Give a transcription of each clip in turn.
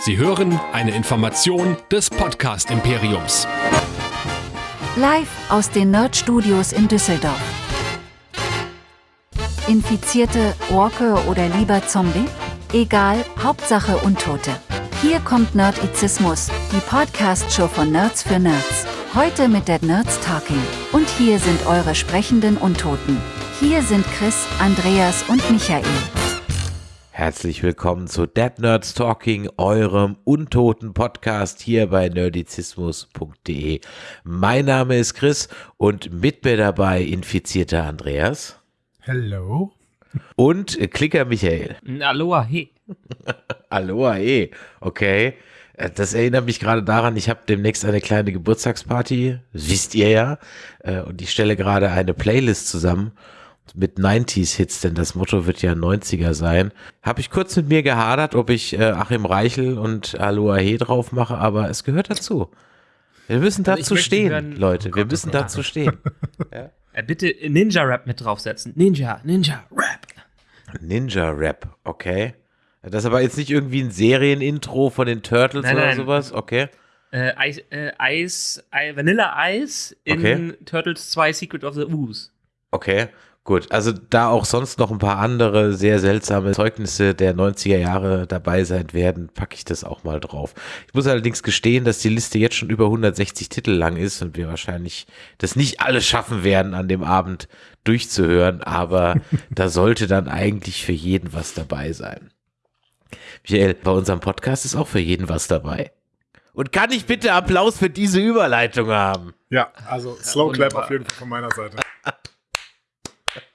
Sie hören eine Information des Podcast Imperiums. Live aus den Nerd Studios in Düsseldorf. Infizierte, Walker oder lieber Zombie? Egal, Hauptsache Untote. Hier kommt Nerdizismus, die Podcast-Show von Nerds für Nerds. Heute mit Dead Nerds Talking. Und hier sind eure sprechenden Untoten. Hier sind Chris, Andreas und Michael. Herzlich willkommen zu Dead Nerds Talking, eurem untoten Podcast hier bei nerdizismus.de. Mein Name ist Chris und mit mir dabei infizierter Andreas. Hello. Und Klicker Michael. Aloha, hey. Aloha, hey. Okay. Äh, das erinnert mich gerade daran, ich habe demnächst eine kleine Geburtstagsparty, wisst ihr ja, äh, und ich stelle gerade eine Playlist zusammen mit 90s-Hits, denn das Motto wird ja 90er sein. Habe ich kurz mit mir gehadert, ob ich äh, Achim Reichel und Aloha He drauf mache, aber es gehört dazu. Wir müssen Also dazu stehen, hören- Leute. Oh Wir Gott, müssen Gott. dazu stehen. ja. Bitte Ninja-Rap mit draufsetzen. Ninja, Ninja-Rap. Ninja-Rap, okay. Das ist aber jetzt nicht irgendwie ein Serienintro von den Turtles Nein, oder nein. sowas, okay. Äh, Eis, äh, Eis, Ei- Vanilla Eis in Okay. Turtles 2 Secret of the Ooze. Okay, gut. Also da auch sonst noch ein paar andere sehr seltsame Zeugnisse der 90er Jahre dabei sein werden, packe ich das auch mal drauf. Ich muss allerdings gestehen, dass die Liste jetzt schon über 160 Titel lang ist und wir wahrscheinlich das nicht alles schaffen werden, an dem Abend durchzuhören, aber da sollte dann eigentlich für jeden was dabei sein. Michael, bei unserem Podcast ist auch für jeden was dabei. Und kann ich bitte Applaus für diese Überleitung haben? Ja, also Slow Clap auf jeden Fall von meiner Seite.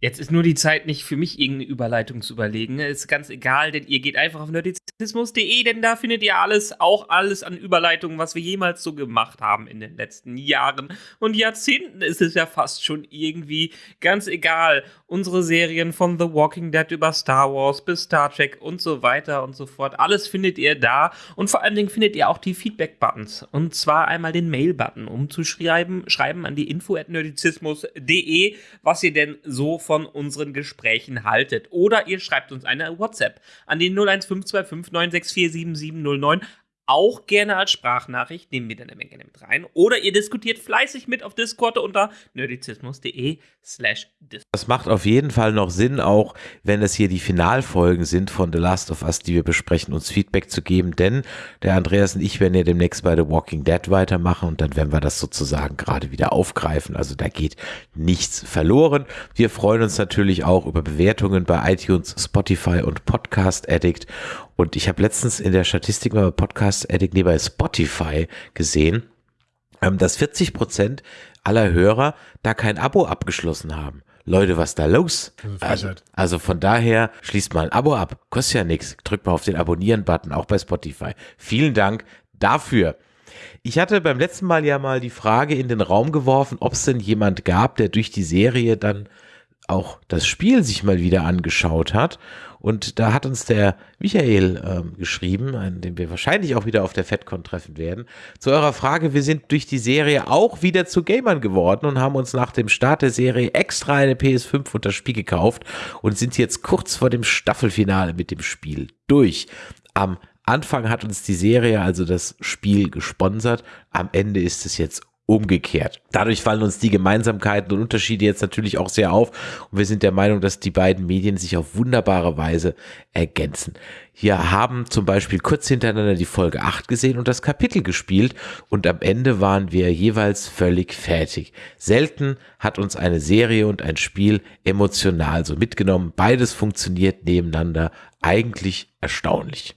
Jetzt ist nur die Zeit, nicht für mich irgendeine Überleitung zu überlegen. Ist ganz egal, denn ihr geht einfach auf nerdizismus.de, denn da findet ihr alles, auch alles an Überleitungen, was wir jemals so gemacht haben in den letzten Jahren und Jahrzehnten ist es ja fast schon irgendwie ganz egal. Unsere Serien von The Walking Dead über Star Wars bis Star Trek und so weiter und so fort. Alles findet ihr da und vor allen Dingen findet ihr auch die Feedback-Buttons. Und zwar einmal den Mail-Button, um zu schreiben, schreiben an die info at nerdizismus.de, was ihr denn so von unseren Gesprächen haltet. Oder ihr schreibt uns eine WhatsApp an den 01525 964 7709. Auch gerne als Sprachnachricht, nehmen wir dann eine Menge mit rein. Oder ihr diskutiert fleißig mit auf Discord unter nerdizismus.de slash. Das macht auf jeden Fall noch Sinn, auch wenn es hier die Finalfolgen sind von The Last of Us, die wir besprechen, uns Feedback zu geben, denn der Andreas und ich werden ja demnächst bei The Walking Dead weitermachen und dann werden wir das sozusagen gerade wieder aufgreifen. Also da geht nichts verloren. Wir freuen uns natürlich auch über Bewertungen bei iTunes, Spotify und Podcast Addict. Und ich habe letztens in der Statistik mal bei Podcast Addict, nee, bei Spotify gesehen, ähm, dass 40 Prozent aller Hörer da kein Abo abgeschlossen haben. Leute, was da los? Das Also, also von daher schließt mal ein Abo ab. Kostet ja nichts. Drückt mal auf den Abonnieren-Button, auch bei Spotify. Vielen Dank dafür. Ich hatte beim letzten Mal ja mal die Frage in den Raum geworfen, ob es denn jemand gab, der durch die Serie dann auch das Spiel sich mal wieder angeschaut hat. Und da hat uns der Michael ähm, geschrieben, an dem wir wahrscheinlich auch wieder auf der FedCon treffen werden. Zu eurer Frage, wir sind durch die Serie auch wieder zu Gamern geworden und haben uns nach dem Start der Serie extra eine PS5 und das Spiel gekauft und sind jetzt kurz vor dem Staffelfinale mit dem Spiel durch. Am Anfang hat uns die Serie, also das Spiel, gesponsert. Am Ende ist es jetzt umgekehrt. Dadurch fallen uns die Gemeinsamkeiten und Unterschiede jetzt natürlich auch sehr auf und wir sind der Meinung, dass die beiden Medien sich auf wunderbare Weise ergänzen. Wir haben zum Beispiel kurz hintereinander die Folge 8 gesehen und das Kapitel gespielt und am Ende waren wir jeweils völlig fertig. Selten hat uns eine Serie und ein Spiel emotional so mitgenommen. Beides funktioniert nebeneinander eigentlich erstaunlich.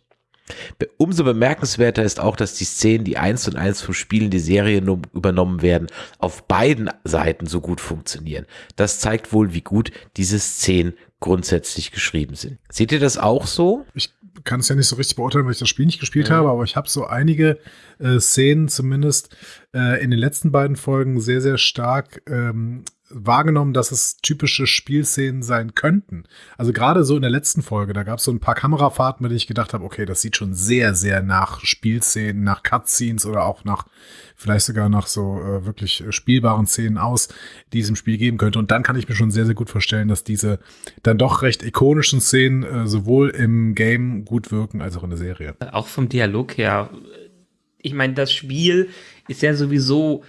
Umso bemerkenswerter ist auch, dass die Szenen, die eins und eins vom Spiel in die Serie übernommen werden, auf beiden Seiten so gut funktionieren. Das zeigt wohl, wie gut diese Szenen grundsätzlich geschrieben sind. Seht ihr das auch so? Ich kann es ja nicht so richtig beurteilen, weil ich das Spiel nicht gespielt habe, aber ich habe so einige äh, Szenen zumindest äh, in den letzten beiden Folgen sehr, sehr stark ähm, wahrgenommen, dass es typische Spielszenen sein könnten. Also gerade so in der letzten Folge, da gab es so ein paar Kamerafahrten, mit denen ich gedacht habe, okay, das sieht schon sehr, sehr nach Spielszenen, nach Cutscenes oder auch nach, vielleicht sogar nach so äh, wirklich spielbaren Szenen aus, die es im Spiel geben könnte. Und dann kann ich mir schon sehr, sehr gut vorstellen, dass diese dann doch recht ikonischen Szenen äh, sowohl im Game gut wirken als auch in der Serie. Auch vom Dialog her. Ich meine, das Spiel ist ja sowieso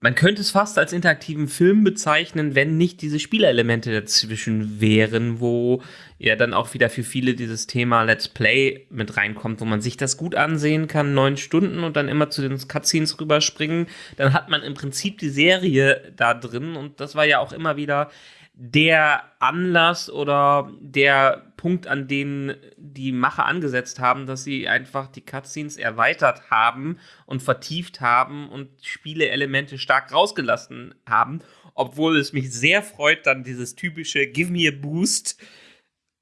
man könnte es fast als interaktiven Film bezeichnen, wenn nicht diese Spielelemente dazwischen wären, wo ja dann auch wieder für viele dieses Thema Let's Play mit reinkommt, wo man sich das gut ansehen kann, neun Stunden und dann immer zu den Cutscenes rüberspringen. Dann hat man im Prinzip die Serie da drin und das war ja auch immer wieder der Anlass oder der Punkt, an den die Macher angesetzt haben, dass sie einfach die Cutscenes erweitert haben und vertieft haben und Spieleelemente stark rausgelassen haben. Obwohl es mich sehr freut, dann dieses typische Give me a Boost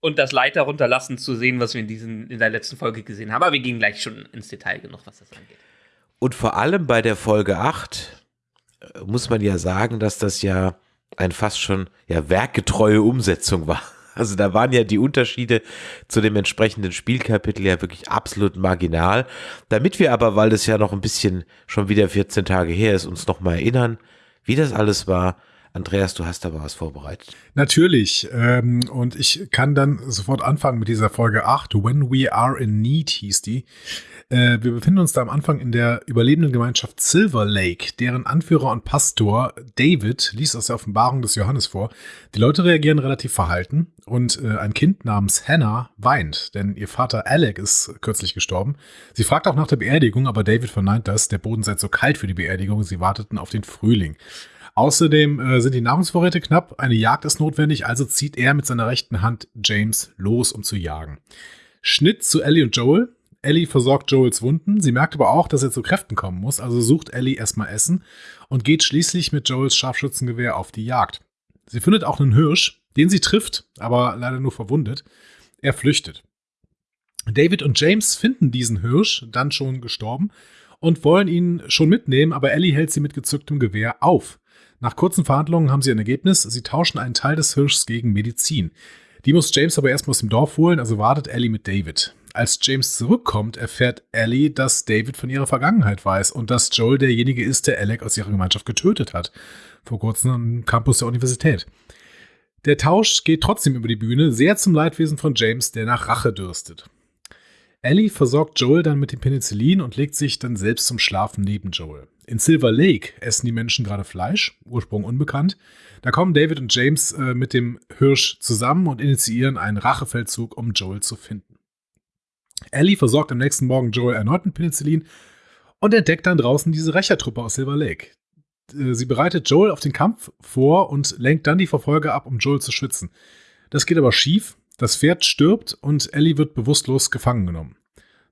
und das Leiter runterlassen zu sehen, was wir in, diesen, in der letzten Folge gesehen haben. Aber wir gehen gleich schon ins Detail genug, was das angeht. Und vor allem bei der Folge 8 äh, muss man ja sagen, dass das ja ein fast schon ja werkgetreue Umsetzung war. Also da waren ja die Unterschiede zu dem entsprechenden Spielkapitel ja wirklich absolut marginal. Damit wir aber, weil das ja noch ein bisschen schon wieder 14 Tage her ist, uns nochmal erinnern, wie das alles war. Andreas, du hast da was vorbereitet. Natürlich. Ähm, und ich kann dann sofort anfangen mit dieser Folge 8. When We Are in Need hieß die. Äh, wir befinden uns da am Anfang in der überlebenden Gemeinschaft Silver Lake, deren Anführer und Pastor David liest aus der Offenbarung des Johannes vor. Die Leute reagieren relativ verhalten und äh, ein Kind namens Hannah weint, denn ihr Vater Alec ist kürzlich gestorben. Sie fragt auch nach der Beerdigung, aber David verneint das. Der Boden sei zu kalt für die Beerdigung. Sie warteten auf den Frühling. Außerdem äh, sind die Nahrungsvorräte knapp, eine Jagd ist notwendig, also zieht er mit seiner rechten Hand James los, um zu jagen. Schnitt zu Ellie und Joel. Ellie versorgt Joels Wunden. Sie merkt aber auch, dass er zu Kräften kommen muss, also sucht Ellie erstmal Essen und geht schließlich mit Joels Scharfschützengewehr auf die Jagd. Sie findet auch einen Hirsch, den sie trifft, aber leider nur verwundet. Er flüchtet. David und James finden diesen Hirsch, dann schon gestorben, und wollen ihn schon mitnehmen, aber Ellie hält sie mit gezücktem Gewehr auf. Nach kurzen Verhandlungen haben sie ein Ergebnis. Sie tauschen einen Teil des Hirschs gegen Medizin. Die muss James aber erstmal aus dem Dorf holen, also wartet Ellie mit David. Als James zurückkommt, erfährt Ellie, dass David von ihrer Vergangenheit weiß und dass Joel derjenige ist, der Alec aus ihrer Gemeinschaft getötet hat. Vor kurzem am Campus der Universität. Der Tausch geht trotzdem über die Bühne, sehr zum Leidwesen von James, der nach Rache dürstet. Ellie versorgt Joel dann mit dem Penicillin und legt sich dann selbst zum Schlafen neben Joel. In Silver Lake essen die Menschen gerade Fleisch, Ursprung unbekannt. Da kommen David und James äh, mit dem Hirsch zusammen und initiieren einen Rachefeldzug, um Joel zu finden. Ellie versorgt am nächsten Morgen Joel erneut mit Penicillin und entdeckt dann draußen diese Rächertruppe aus Silver Lake. Äh, sie bereitet Joel auf den Kampf vor und lenkt dann die Verfolger ab, um Joel zu schützen. Das geht aber schief. Das Pferd stirbt und Ellie wird bewusstlos gefangen genommen.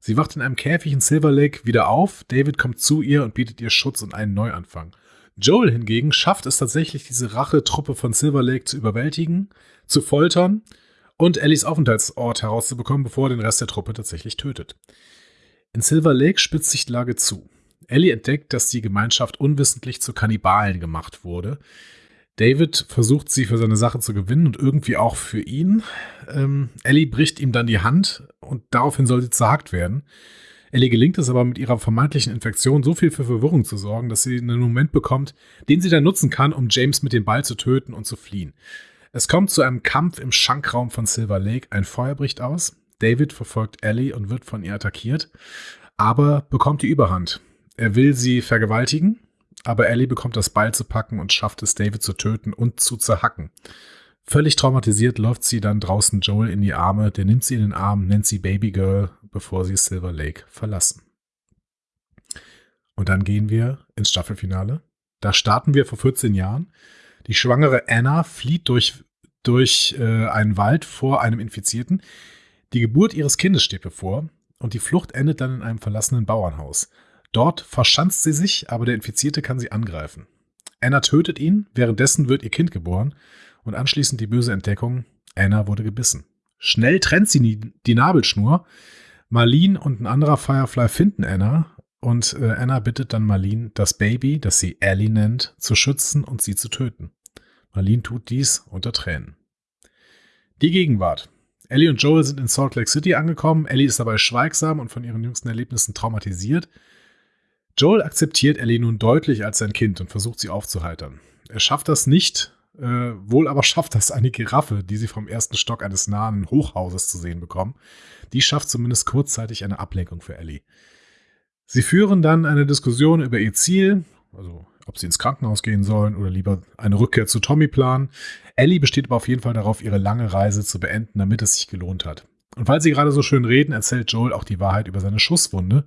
Sie wacht in einem Käfig in Silver Lake wieder auf. David kommt zu ihr und bietet ihr Schutz und einen Neuanfang. Joel hingegen schafft es tatsächlich, diese Rachetruppe von Silver Lake zu überwältigen, zu foltern und Ellies Aufenthaltsort herauszubekommen, bevor er den Rest der Truppe tatsächlich tötet. In Silver Lake spitzt sich die Lage zu. Ellie entdeckt, dass die Gemeinschaft unwissentlich zu Kannibalen gemacht wurde. David versucht sie für seine Sache zu gewinnen und irgendwie auch für ihn. Ähm, Ellie bricht ihm dann die Hand und daraufhin soll sie zerhackt werden. Ellie gelingt es aber mit ihrer vermeintlichen Infektion so viel für Verwirrung zu sorgen, dass sie einen Moment bekommt, den sie dann nutzen kann, um James mit dem Ball zu töten und zu fliehen. Es kommt zu einem Kampf im Schankraum von Silver Lake. Ein Feuer bricht aus. David verfolgt Ellie und wird von ihr attackiert, aber bekommt die Überhand. Er will sie vergewaltigen, aber Ellie bekommt das Beil zu packen und schafft es, David zu töten und zu zerhacken. Völlig traumatisiert läuft sie dann draußen Joel in die Arme, der nimmt sie in den Arm, nennt sie Babygirl, bevor sie Silver Lake verlassen. Und dann gehen wir ins Staffelfinale. Da starten wir vor 14 Jahren. Die schwangere Anna flieht durch, durch äh, einen Wald vor einem Infizierten. Die Geburt ihres Kindes steht bevor und die Flucht endet dann in einem verlassenen Bauernhaus. Dort verschanzt sie sich, aber der Infizierte kann sie angreifen. Anna tötet ihn, währenddessen wird ihr Kind geboren und anschließend die böse Entdeckung, Anna wurde gebissen. Schnell trennt sie die Nabelschnur. Marlene und ein anderer Firefly finden Anna und äh, Anna bittet dann Marlene, das Baby, das sie Ellie nennt, zu schützen und sie zu töten. Marlene tut dies unter Tränen. Die Gegenwart. Ellie und Joel sind in Salt Lake City angekommen. Ellie ist dabei schweigsam und von ihren jüngsten Erlebnissen traumatisiert. Joel akzeptiert Ellie nun deutlich als sein Kind und versucht sie aufzuheitern. Er schafft das nicht, äh, wohl aber schafft das eine Giraffe, die sie vom ersten Stock eines nahen Hochhauses zu sehen bekommen. Die schafft zumindest kurzzeitig eine Ablenkung für Ellie. Sie führen dann eine Diskussion über ihr Ziel, also ob sie ins Krankenhaus gehen sollen oder lieber eine Rückkehr zu Tommy planen. Ellie besteht aber auf jeden Fall darauf, ihre lange Reise zu beenden, damit es sich gelohnt hat. Und weil sie gerade so schön reden, erzählt Joel auch die Wahrheit über seine Schusswunde.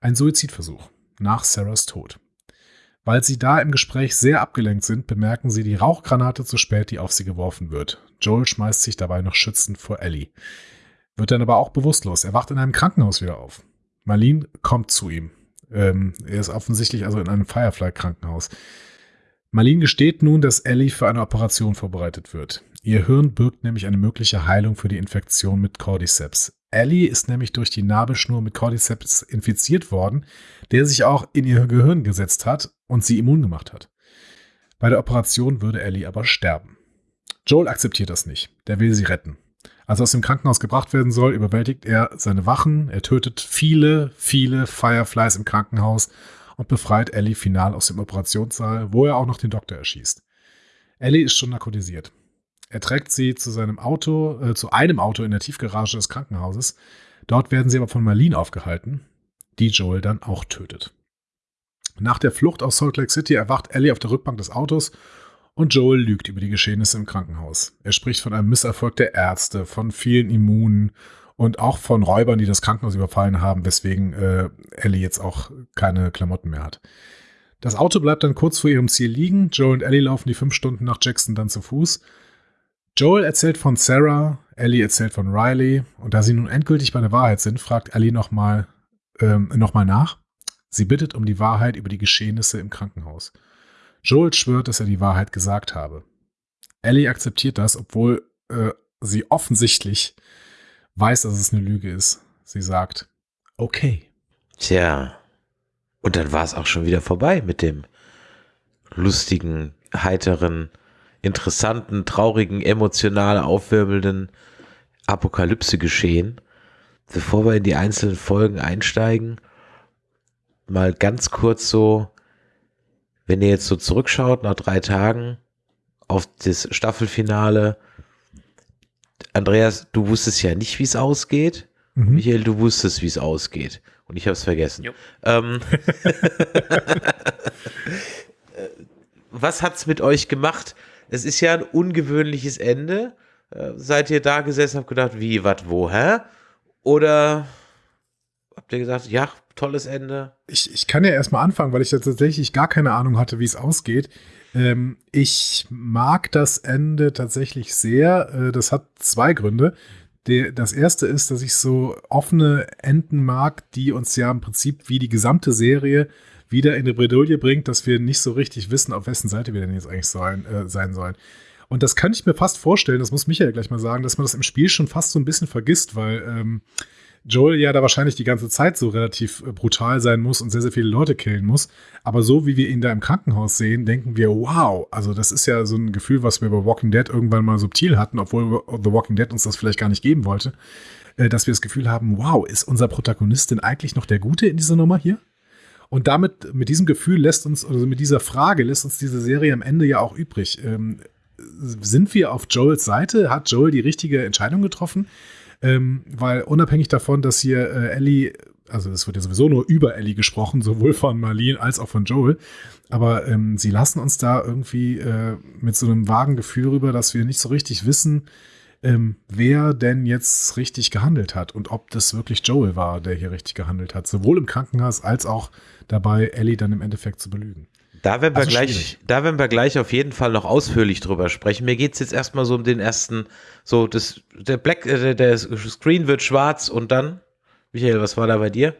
Ein Suizidversuch nach Sarahs Tod. Weil sie da im Gespräch sehr abgelenkt sind, bemerken sie die Rauchgranate zu spät, die auf sie geworfen wird. Joel schmeißt sich dabei noch schützend vor Ellie. Wird dann aber auch bewusstlos. Er wacht in einem Krankenhaus wieder auf. Marlene kommt zu ihm. Ähm, er ist offensichtlich also in einem Firefly-Krankenhaus. Marlene gesteht nun, dass Ellie für eine Operation vorbereitet wird. Ihr Hirn birgt nämlich eine mögliche Heilung für die Infektion mit Cordyceps. Ellie ist nämlich durch die Nabelschnur mit Cordyceps infiziert worden, der sich auch in ihr Gehirn gesetzt hat und sie immun gemacht hat. Bei der Operation würde Ellie aber sterben. Joel akzeptiert das nicht. Der will sie retten. Als er aus dem Krankenhaus gebracht werden soll, überwältigt er seine Wachen. Er tötet viele, viele Fireflies im Krankenhaus und befreit Ellie final aus dem Operationssaal, wo er auch noch den Doktor erschießt. Ellie ist schon narkotisiert. Er trägt sie zu seinem Auto, äh, zu einem Auto in der Tiefgarage des Krankenhauses. Dort werden sie aber von Marlene aufgehalten, die Joel dann auch tötet. Nach der Flucht aus Salt Lake City erwacht Ellie auf der Rückbank des Autos und Joel lügt über die Geschehnisse im Krankenhaus. Er spricht von einem Misserfolg der Ärzte, von vielen Immunen und auch von Räubern, die das Krankenhaus überfallen haben, weswegen äh, Ellie jetzt auch keine Klamotten mehr hat. Das Auto bleibt dann kurz vor ihrem Ziel liegen. Joel und Ellie laufen die fünf Stunden nach Jackson dann zu Fuß. Joel erzählt von Sarah, Ellie erzählt von Riley und da sie nun endgültig bei der Wahrheit sind, fragt Ellie nochmal ähm, noch nach. Sie bittet um die Wahrheit über die Geschehnisse im Krankenhaus. Joel schwört, dass er die Wahrheit gesagt habe. Ellie akzeptiert das, obwohl äh, sie offensichtlich weiß, dass es eine Lüge ist. Sie sagt, okay. Tja, und dann war es auch schon wieder vorbei mit dem lustigen, heiteren, interessanten, traurigen, emotional aufwirbelnden Apokalypse-Geschehen. Bevor wir in die einzelnen Folgen einsteigen, mal ganz kurz so, wenn ihr jetzt so zurückschaut nach drei Tagen auf das Staffelfinale, Andreas, du wusstest ja nicht, wie es ausgeht. Mhm. Michael, du wusstest, wie es ausgeht. Und ich habe es vergessen. Ähm, was hat's mit euch gemacht? Es ist ja ein ungewöhnliches Ende. Äh, seid ihr da gesessen und habt gedacht, wie, was, wo, hä? Oder habt ihr gesagt, ja, tolles Ende? Ich, ich kann ja erstmal anfangen, weil ich ja tatsächlich gar keine Ahnung hatte, wie es ausgeht. Ähm, ich mag das Ende tatsächlich sehr. Äh, das hat zwei Gründe. Der, das erste ist, dass ich so offene Enden mag, die uns ja im Prinzip wie die gesamte Serie wieder in die Bredouille bringt, dass wir nicht so richtig wissen, auf wessen Seite wir denn jetzt eigentlich sollen, äh, sein sollen. Und das kann ich mir fast vorstellen, das muss Michael gleich mal sagen, dass man das im Spiel schon fast so ein bisschen vergisst, weil ähm, Joel ja da wahrscheinlich die ganze Zeit so relativ äh, brutal sein muss und sehr, sehr viele Leute killen muss. Aber so wie wir ihn da im Krankenhaus sehen, denken wir, wow, also das ist ja so ein Gefühl, was wir bei Walking Dead irgendwann mal subtil hatten, obwohl The Walking Dead uns das vielleicht gar nicht geben wollte, äh, dass wir das Gefühl haben, wow, ist unser Protagonist denn eigentlich noch der Gute in dieser Nummer hier? Und damit, mit diesem Gefühl lässt uns, also mit dieser Frage lässt uns diese Serie am Ende ja auch übrig. Ähm, sind wir auf Joels Seite? Hat Joel die richtige Entscheidung getroffen? Ähm, weil unabhängig davon, dass hier äh, Ellie, also es wird ja sowieso nur über Ellie gesprochen, sowohl von Marlene als auch von Joel, aber ähm, sie lassen uns da irgendwie äh, mit so einem vagen Gefühl rüber, dass wir nicht so richtig wissen, ähm, wer denn jetzt richtig gehandelt hat und ob das wirklich Joel war, der hier richtig gehandelt hat, sowohl im Krankenhaus als auch dabei, Ellie dann im Endeffekt zu belügen. Da werden wir also gleich, da werden wir gleich auf jeden Fall noch ausführlich drüber sprechen. Mir geht es jetzt erstmal so um den ersten, so das, der Black, äh, der Screen wird schwarz und dann, Michael, was war da bei dir?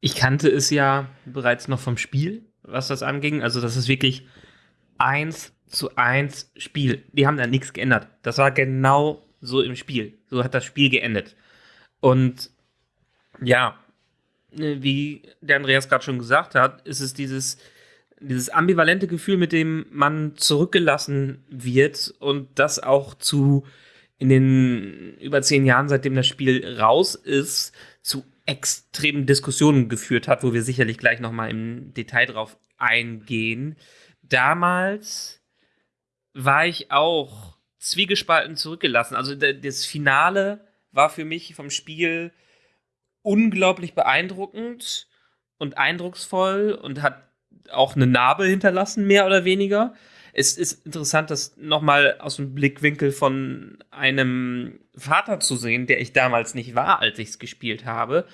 Ich kannte es ja bereits noch vom Spiel, was das anging. Also das ist wirklich eins zu eins Spiel. Die haben da nichts geändert. Das war genau so im Spiel. So hat das Spiel geendet. Und ja, wie der Andreas gerade schon gesagt hat, ist es dieses dieses ambivalente Gefühl, mit dem man zurückgelassen wird und das auch zu in den über zehn Jahren, seitdem das Spiel raus ist, zu extremen Diskussionen geführt hat, wo wir sicherlich gleich noch mal im Detail drauf eingehen. Damals war ich auch zwiegespalten zurückgelassen. Also das Finale war für mich vom Spiel unglaublich beeindruckend und eindrucksvoll und hat auch eine Narbe hinterlassen, mehr oder weniger. Es ist interessant, das nochmal aus dem Blickwinkel von einem Vater zu sehen, der ich damals nicht war, als ich es gespielt habe.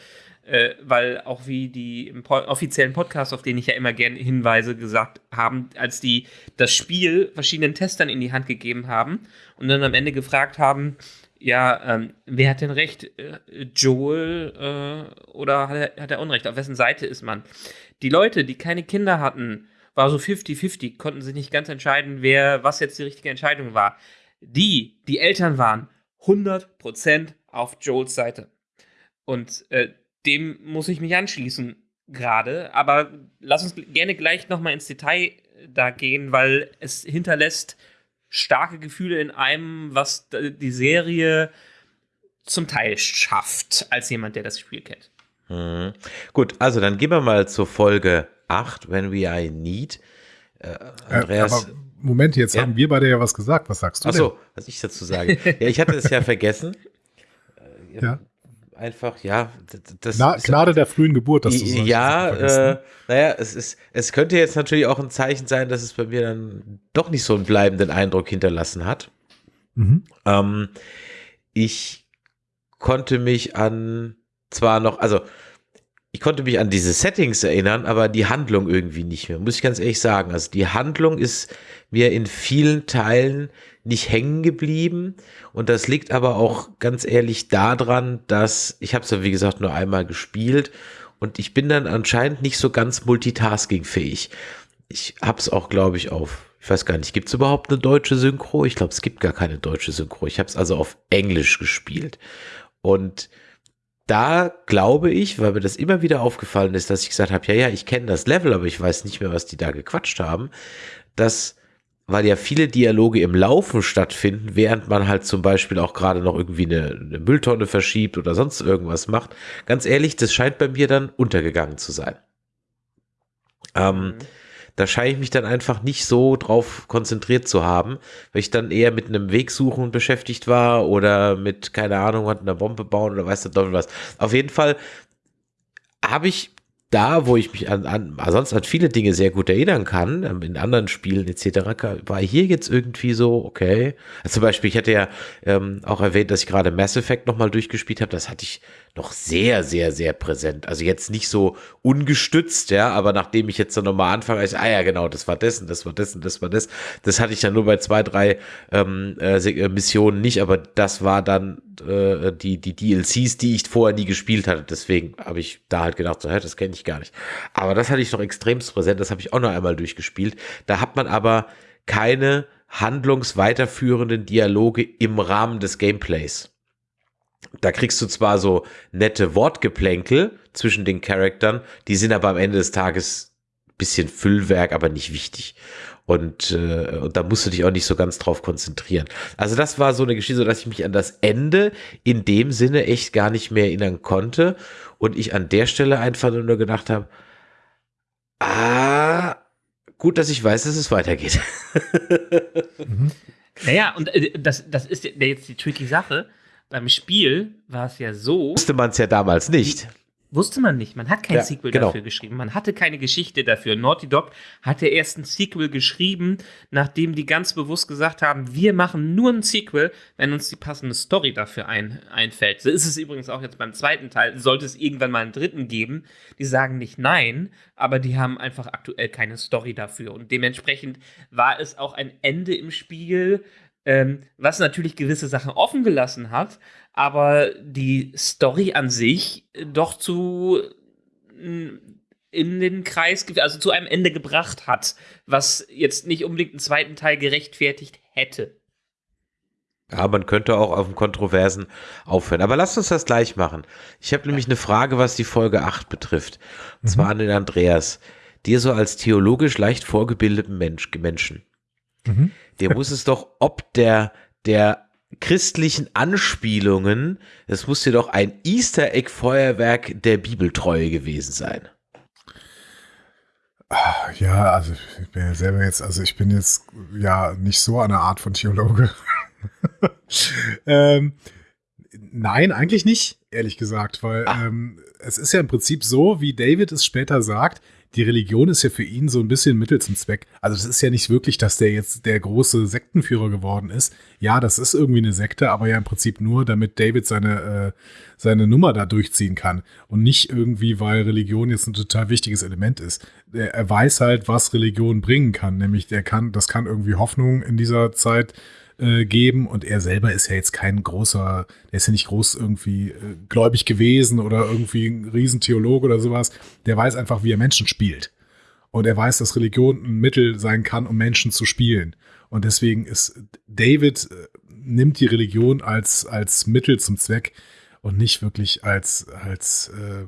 Äh, weil auch wie die im po offiziellen Podcast, auf den ich ja immer gerne hinweise, gesagt haben, als die das Spiel verschiedenen Testern in die Hand gegeben haben und dann am Ende gefragt haben, ja, ähm, wer hat denn recht? Äh, Joel äh, oder hat er, hat er Unrecht? Auf wessen Seite ist man? Die Leute, die keine Kinder hatten, war so 50-50, konnten sich nicht ganz entscheiden, wer, was jetzt die richtige Entscheidung war. Die, die Eltern waren 100% auf Joels Seite. Und äh, dem muss ich mich anschließen gerade. Aber lass uns gerne gleich nochmal ins Detail da gehen, weil es hinterlässt starke Gefühle in einem, was die Serie zum Teil schafft, als jemand, der das Spiel kennt. Mhm. Gut, also dann gehen wir mal zur Folge 8, When We Are in Need. Äh, Andreas. Äh, Moment, jetzt ja? haben wir beide ja was gesagt. Was sagst du? Achso, was ich dazu sage. ja, ich hatte es ja vergessen. ja einfach, ja, das Na, Gnade der frühen Geburt, dass du sagst. Ja, äh, naja, es ist, es könnte jetzt natürlich auch ein Zeichen sein, dass es bei mir dann doch nicht so einen bleibenden Eindruck hinterlassen hat. Mhm. Ähm, ich konnte mich an zwar noch, also ich konnte mich an diese Settings erinnern, aber die Handlung irgendwie nicht mehr, muss ich ganz ehrlich sagen. Also die Handlung ist mir in vielen Teilen nicht hängen geblieben. Und das liegt aber auch ganz ehrlich daran, dass ich habe es ja wie gesagt nur einmal gespielt und ich bin dann anscheinend nicht so ganz multitaskingfähig. Ich habe es auch, glaube ich, auf, ich weiß gar nicht, gibt es überhaupt eine deutsche Synchro? Ich glaube, es gibt gar keine deutsche Synchro. Ich habe es also auf Englisch gespielt. Und da glaube ich, weil mir das immer wieder aufgefallen ist, dass ich gesagt habe, ja, ja, ich kenne das Level, aber ich weiß nicht mehr, was die da gequatscht haben, dass weil ja viele Dialoge im Laufen stattfinden, während man halt zum Beispiel auch gerade noch irgendwie eine, eine, Mülltonne verschiebt oder sonst irgendwas macht. Ganz ehrlich, das scheint bei mir dann untergegangen zu sein. Ähm, mhm. Da scheine ich mich dann einfach nicht so drauf konzentriert zu haben, weil ich dann eher mit einem Weg suchen beschäftigt war oder mit, keine Ahnung, hat eine Bombe bauen oder weiß der was. Auf jeden Fall habe ich da, wo ich mich an, an sonst an viele Dinge sehr gut erinnern kann, ähm, in anderen Spielen etc., war hier jetzt irgendwie so, okay. Also zum Beispiel, ich hatte ja ähm, auch erwähnt, dass ich gerade Mass Effect nochmal durchgespielt habe. Das hatte ich noch sehr, sehr, sehr präsent. Also jetzt nicht so ungestützt, ja, aber nachdem ich jetzt dann nochmal anfange, ich, ah ja, genau, das war dessen, das war dessen, das war das. Das hatte ich dann nur bei zwei, drei ähm, äh, äh Missionen nicht, aber das war dann äh, die, die DLCs, die ich vorher nie gespielt hatte. Deswegen habe ich da halt gedacht, so, hä, das kenne ich gar nicht. Aber das hatte ich noch extremst präsent, das habe ich auch noch einmal durchgespielt. Da hat man aber keine handlungsweiterführenden Dialoge im Rahmen des Gameplays da kriegst du zwar so nette Wortgeplänkel zwischen den Charaktern, die sind aber am Ende des Tages bisschen Füllwerk, aber nicht wichtig. Und, äh, und da musst du dich auch nicht so ganz drauf konzentrieren. Also das war so eine Geschichte, dass ich mich an das Ende in dem Sinne echt gar nicht mehr erinnern konnte. Und ich an der Stelle einfach nur gedacht habe, ah, gut, dass ich weiß, dass es weitergeht. mhm. Naja, und äh, das, das ist jetzt die tricky Sache beim Spiel war es ja so. Wusste man es ja damals nicht. Wusste man nicht. Man hat kein ja, Sequel genau. dafür geschrieben. Man hatte keine Geschichte dafür. Naughty Dog hatte erst ein Sequel geschrieben, nachdem die ganz bewusst gesagt haben, wir machen nur ein Sequel, wenn uns die passende Story dafür ein, einfällt. So ist es übrigens auch jetzt beim zweiten Teil. Sollte es irgendwann mal einen dritten geben, die sagen nicht nein, aber die haben einfach aktuell keine Story dafür. Und dementsprechend war es auch ein Ende im Spiel, ähm, was natürlich gewisse Sachen offen gelassen hat, aber die Story an sich doch zu in den Kreis, also zu einem Ende gebracht hat, was jetzt nicht unbedingt einen zweiten Teil gerechtfertigt hätte. Ja, man könnte auch auf dem Kontroversen aufhören. Aber lasst uns das gleich machen. Ich habe nämlich eine Frage, was die Folge 8 betrifft. Und zwar mhm. an den Andreas. dir so als theologisch leicht vorgebildeten Mensch, Menschen, Mhm. der muss es doch ob der, der christlichen Anspielungen, das muss dir doch ein Easter Egg Feuerwerk der Bibeltreue gewesen sein. Ah, Ja, also ich bin ja selber jetzt, also ich bin jetzt ja nicht so eine Art von Theologe. ähm, nein, eigentlich nicht, ehrlich gesagt, weil Ah. ähm, es ist ja im Prinzip so, wie David es später sagt, die Religion ist ja für ihn so ein bisschen Mittel zum Zweck. Also es ist ja nicht wirklich, dass der jetzt der große Sektenführer geworden ist. Ja, das ist irgendwie eine Sekte, aber ja im Prinzip nur, damit David seine, äh, seine Nummer da durchziehen kann. Und nicht irgendwie, weil Religion jetzt ein total wichtiges Element ist. Er, er weiß halt, was Religion bringen kann. Nämlich, der kann, das kann irgendwie Hoffnung in dieser Zeit äh, geben und er selber ist ja jetzt kein großer, der ist ja nicht groß irgendwie äh, gläubig gewesen oder irgendwie ein Riesentheologe oder sowas. Der weiß einfach, wie er Menschen spielt. Und er weiß, dass Religion ein Mittel sein kann, um Menschen zu spielen. Und deswegen ist David äh, nimmt die Religion als, als Mittel zum Zweck und nicht wirklich als, als, äh,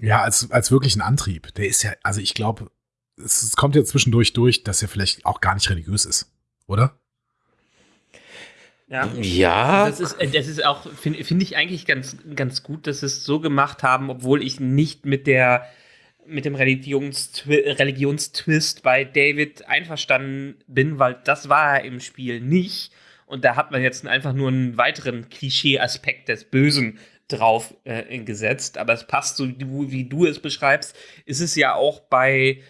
ja, als, als wirklich Antrieb. Der ist ja, also ich glaube, es kommt ja zwischendurch durch, dass er vielleicht auch gar nicht religiös ist, oder? Ja. Ja, Das ist, äh, das ist auch, finde find ich eigentlich ganz, ganz gut, dass sie es so gemacht haben, obwohl ich nicht mit der mit dem Religionstwi Religionstwist bei David einverstanden bin, weil das war er im Spiel nicht. Und da hat man jetzt einfach nur einen weiteren Klischee-Aspekt des Bösen drauf äh, gesetzt. Aber es passt so, wie, wie du es beschreibst, ist es ja auch bei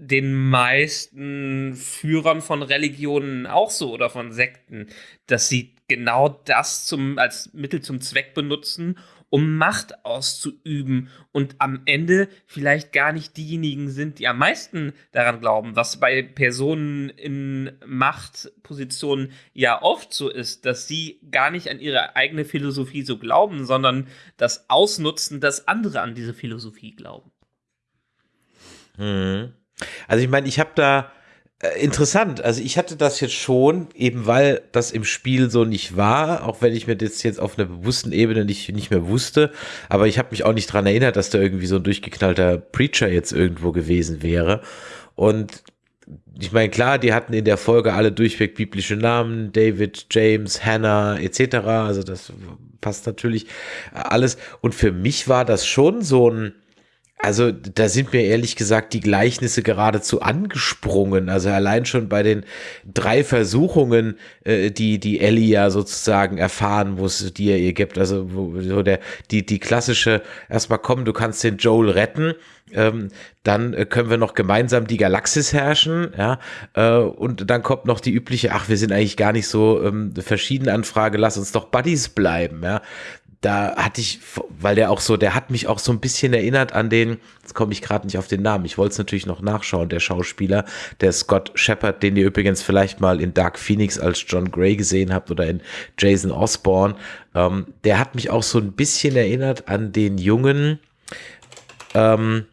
den meisten Führern von Religionen auch so oder von Sekten, dass sie genau das zum, als Mittel zum Zweck benutzen, um Macht auszuüben und am Ende vielleicht gar nicht diejenigen sind, die am meisten daran glauben, was bei Personen in Machtpositionen ja oft so ist, dass sie gar nicht an ihre eigene Philosophie so glauben, sondern das ausnutzen, dass andere an diese Philosophie glauben. Mhm. Also ich meine, ich habe da äh, interessant, also ich hatte das jetzt schon, eben weil das im Spiel so nicht war, auch wenn ich mir das jetzt auf einer bewussten Ebene nicht, nicht mehr wusste, aber ich habe mich auch nicht dran erinnert, dass da irgendwie so ein durchgeknallter Preacher jetzt irgendwo gewesen wäre. Und ich meine, klar, die hatten in der Folge alle durchweg biblische Namen, David, James, Hannah etc. Also das passt natürlich alles. Und für mich war das schon so ein, also da sind mir ehrlich gesagt die Gleichnisse geradezu angesprungen. Also allein schon bei den drei Versuchungen, äh, die die Ellie ja sozusagen erfahren muss, die er ihr gibt. Also wo, so der die die klassische erstmal komm, du kannst den Joel retten. Ähm, dann äh, können wir noch gemeinsam die Galaxis herrschen, ja, äh, und dann kommt noch die übliche, ach, wir sind eigentlich gar nicht so ähm, verschieden Anfrage, lass uns doch Buddies bleiben, ja da hatte ich, weil der auch so, der hat mich auch so ein bisschen erinnert an den, jetzt komme ich gerade nicht auf den Namen, ich wollte es natürlich noch nachschauen, der Schauspieler, der Scott Shepard, den ihr übrigens vielleicht mal in Dark Phoenix als John Gray gesehen habt oder in Jason Osborne, ähm, der hat mich auch so ein bisschen erinnert an den jungen ähm,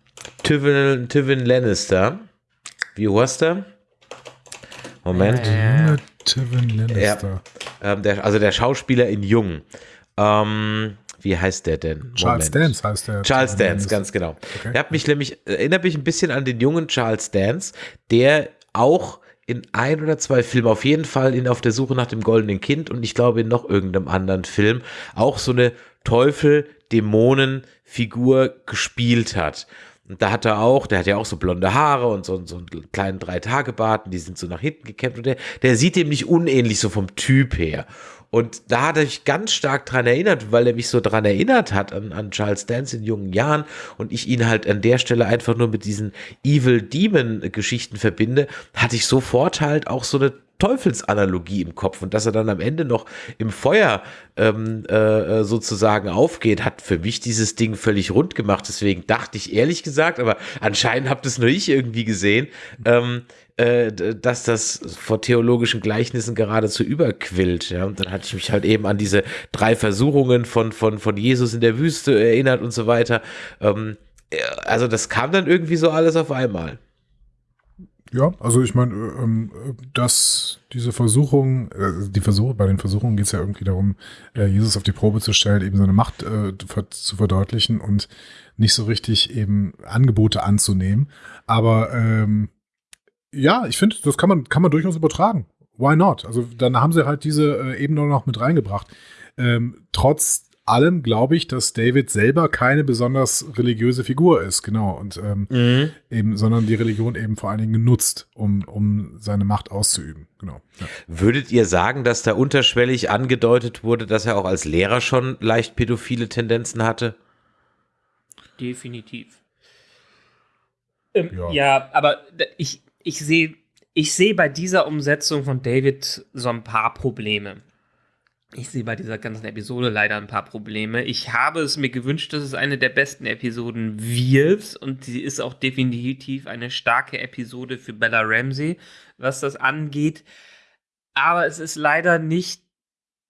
Tywin, Tywin Lannister. Wie heißt der? Moment. Ja. Junge Tywin Lannister. Ähm, der, also der Schauspieler in Jung. Ähm, wie heißt der denn? Charles Moment. Dance heißt der. Charles Dance, ganz genau. Okay. Der hat mich nämlich, erinnert mich ein bisschen an den jungen Charles Dance, der auch in ein oder zwei Filmen, auf jeden Fall in Auf der Suche nach dem goldenen Kind und ich glaube in noch irgendeinem anderen Film, auch so eine Teufel-Dämonen-Figur gespielt hat. Und da hat er auch, der hat ja auch so blonde Haare und so, so einen kleinen Drei-Tage-Bart, die sind so nach hinten gekämmt und der, der sieht dem nicht unähnlich so vom Typ her. Und da hat er mich ganz stark dran erinnert, weil er mich so dran erinnert hat an, an Charles Dance in jungen Jahren und ich ihn halt an der Stelle einfach nur mit diesen Evil Demon Geschichten verbinde, hatte ich sofort halt auch so eine Teufelsanalogie im Kopf und dass er dann am Ende noch im Feuer ähm, äh, sozusagen aufgeht, hat für mich dieses Ding völlig rund gemacht. Deswegen dachte ich ehrlich gesagt, aber anscheinend habt es nur ich irgendwie gesehen, ähm, äh, dass das vor theologischen Gleichnissen geradezu überquillt. Ja? Und dann hatte ich mich halt eben an diese drei Versuchungen von, von, von Jesus in der Wüste erinnert und so weiter. Ähm, äh, also das kam dann irgendwie so alles auf einmal. Ja, also ich meine, ähm, dass diese Versuchung, äh, die Versuche, bei den Versuchungen geht es ja irgendwie darum, äh, Jesus auf die Probe zu stellen, eben seine Macht äh, zu verdeutlichen und nicht so richtig eben Angebote anzunehmen. Aber ähm, ja, ich finde, das kann man, kann man durchaus übertragen. Why not? Also dann haben sie halt diese äh, Ebene noch mit reingebracht. Ähm, trotz allem glaube ich, dass David selber keine besonders religiöse Figur ist, genau. Und ähm, mhm. eben, sondern die Religion eben vor allen Dingen nutzt, um, um seine Macht auszuüben. Genau. Ja. Würdet ihr sagen, dass da unterschwellig angedeutet wurde, dass er auch als Lehrer schon leicht pädophile Tendenzen hatte? Definitiv. Ähm, ja. ja, aber ich, ich sehe ich sehe bei dieser Umsetzung von David so ein paar Probleme. Ich sehe bei dieser ganzen Episode leider ein paar Probleme. Ich habe es mir gewünscht, dass es eine der besten Episoden wird und sie ist auch definitiv eine starke Episode für Bella Ramsey, was das angeht. Aber es ist leider nicht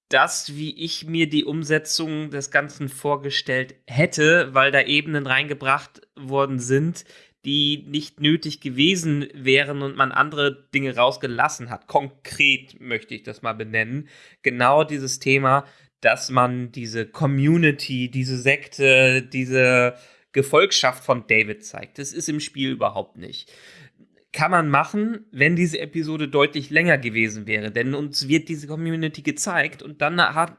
das, wie ich mir die Umsetzung des Ganzen vorgestellt hätte, weil da Ebenen reingebracht worden sind, die nicht nötig gewesen wären und man andere Dinge rausgelassen hat. Konkret möchte ich das mal benennen. Genau dieses Thema, dass man diese Community, diese Sekte, diese Gefolgschaft von David zeigt. Das ist im Spiel überhaupt nicht. Kann man machen, wenn diese Episode deutlich länger gewesen wäre, denn uns wird diese Community gezeigt und dann hat,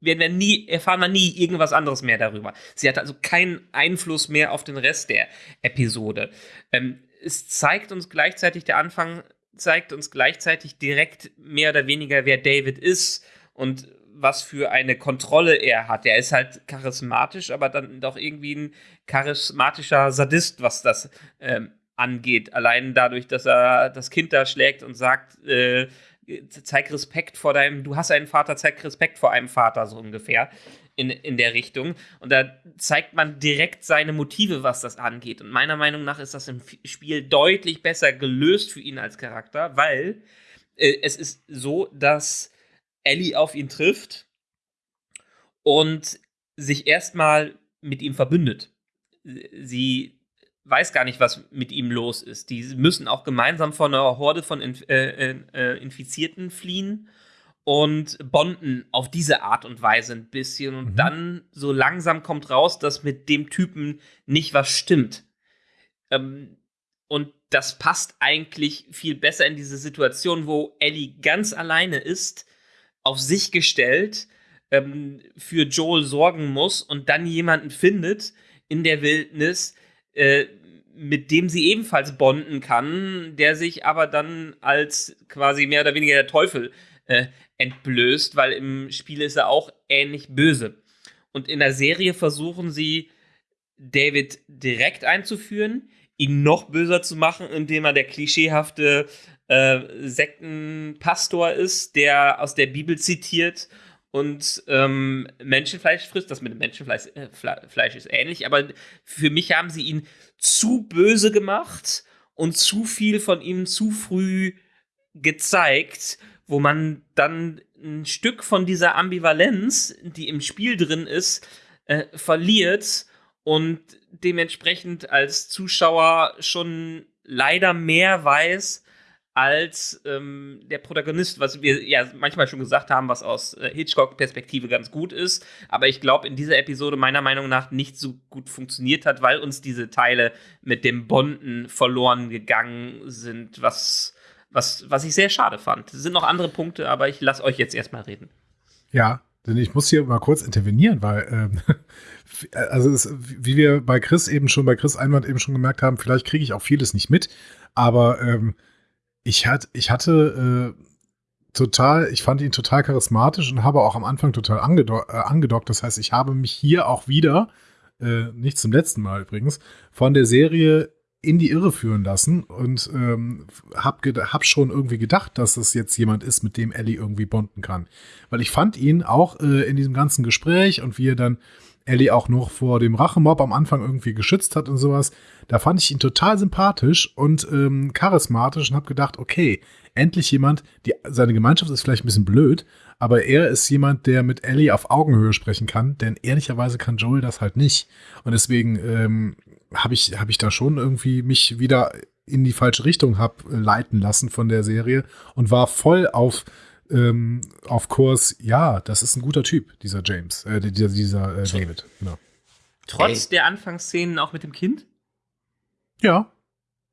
werden wir nie, erfahren wir nie irgendwas anderes mehr darüber. Sie hat also keinen Einfluss mehr auf den Rest der Episode. Ähm, es zeigt uns gleichzeitig, der Anfang zeigt uns gleichzeitig direkt mehr oder weniger, wer David ist und was für eine Kontrolle er hat. Er ist halt charismatisch, aber dann doch irgendwie ein charismatischer Sadist, was das ähm, angeht. Allein dadurch, dass er das Kind da schlägt und sagt, äh, zeig Respekt vor deinem, du hast einen Vater, zeig Respekt vor einem Vater, so ungefähr in, in der Richtung. Und da zeigt man direkt seine Motive, was das angeht. Und meiner Meinung nach ist das im Spiel deutlich besser gelöst für ihn als Charakter, weil äh, es ist so, dass Ellie auf ihn trifft und sich erstmal mit ihm verbündet. Sie weiß gar nicht, was mit ihm los ist. Die müssen auch gemeinsam vor einer Horde von Inf äh, äh, Infizierten fliehen und bonden auf diese Art und Weise ein bisschen. Und mhm. dann so langsam kommt raus, dass mit dem Typen nicht was stimmt. Ähm, und das passt eigentlich viel besser in diese Situation, wo Ellie ganz alleine ist, auf sich gestellt, ähm, für Joel sorgen muss und dann jemanden findet in der Wildnis, äh, mit dem sie ebenfalls bonden kann, der sich aber dann als quasi mehr oder weniger der Teufel äh, entblößt, weil im Spiel ist er auch ähnlich böse. Und in der Serie versuchen sie, David direkt einzuführen, ihn noch böser zu machen, indem er der klischeehafte äh, Sektenpastor ist, der aus der Bibel zitiert und ähm, Menschenfleisch frisst. Das mit dem Menschenfleisch äh, Fleisch ist ähnlich, aber für mich haben sie ihn zu böse gemacht und zu viel von ihm zu früh gezeigt, wo man dann ein Stück von dieser Ambivalenz, die im Spiel drin ist, äh, verliert und dementsprechend als Zuschauer schon leider mehr weiß, als ähm, der Protagonist, was wir ja manchmal schon gesagt haben, was aus äh, Hitchcock-Perspektive ganz gut ist, aber ich glaube in dieser Episode meiner Meinung nach nicht so gut funktioniert hat, weil uns diese Teile mit dem Bonden verloren gegangen sind, was, was, was ich sehr schade fand. Es sind noch andere Punkte, aber ich lasse euch jetzt erstmal reden. Ja, denn ich muss hier mal kurz intervenieren, weil, ähm, also es, wie wir bei Chris eben schon, bei Chris Einwand eben schon gemerkt haben, vielleicht kriege ich auch vieles nicht mit, aber ähm, ich, hat, ich hatte äh, total, ich fand ihn total charismatisch und habe auch am Anfang total angedo äh, angedockt. Das heißt, ich habe mich hier auch wieder, äh, nicht zum letzten Mal übrigens, von der Serie in die Irre führen lassen und ähm, hab, hab schon irgendwie gedacht, dass das jetzt jemand ist, mit dem Ellie irgendwie bonden kann. Weil ich fand ihn auch äh, in diesem ganzen Gespräch und wie er dann Ellie auch noch vor dem Rachemob am Anfang irgendwie geschützt hat und sowas. Da fand ich ihn total sympathisch und ähm, charismatisch und habe gedacht, okay, endlich jemand, die, seine Gemeinschaft ist vielleicht ein bisschen blöd, aber er ist jemand, der mit Ellie auf Augenhöhe sprechen kann, denn ehrlicherweise kann Joel das halt nicht. Und deswegen ähm, habe ich, hab ich da schon irgendwie mich wieder in die falsche Richtung habe leiten lassen von der Serie und war voll auf ähm, auf Kurs, ja, das ist ein guter Typ, dieser James, äh, dieser, dieser äh, David. Genau. Trotz der Anfangsszenen auch mit dem Kind? Ja.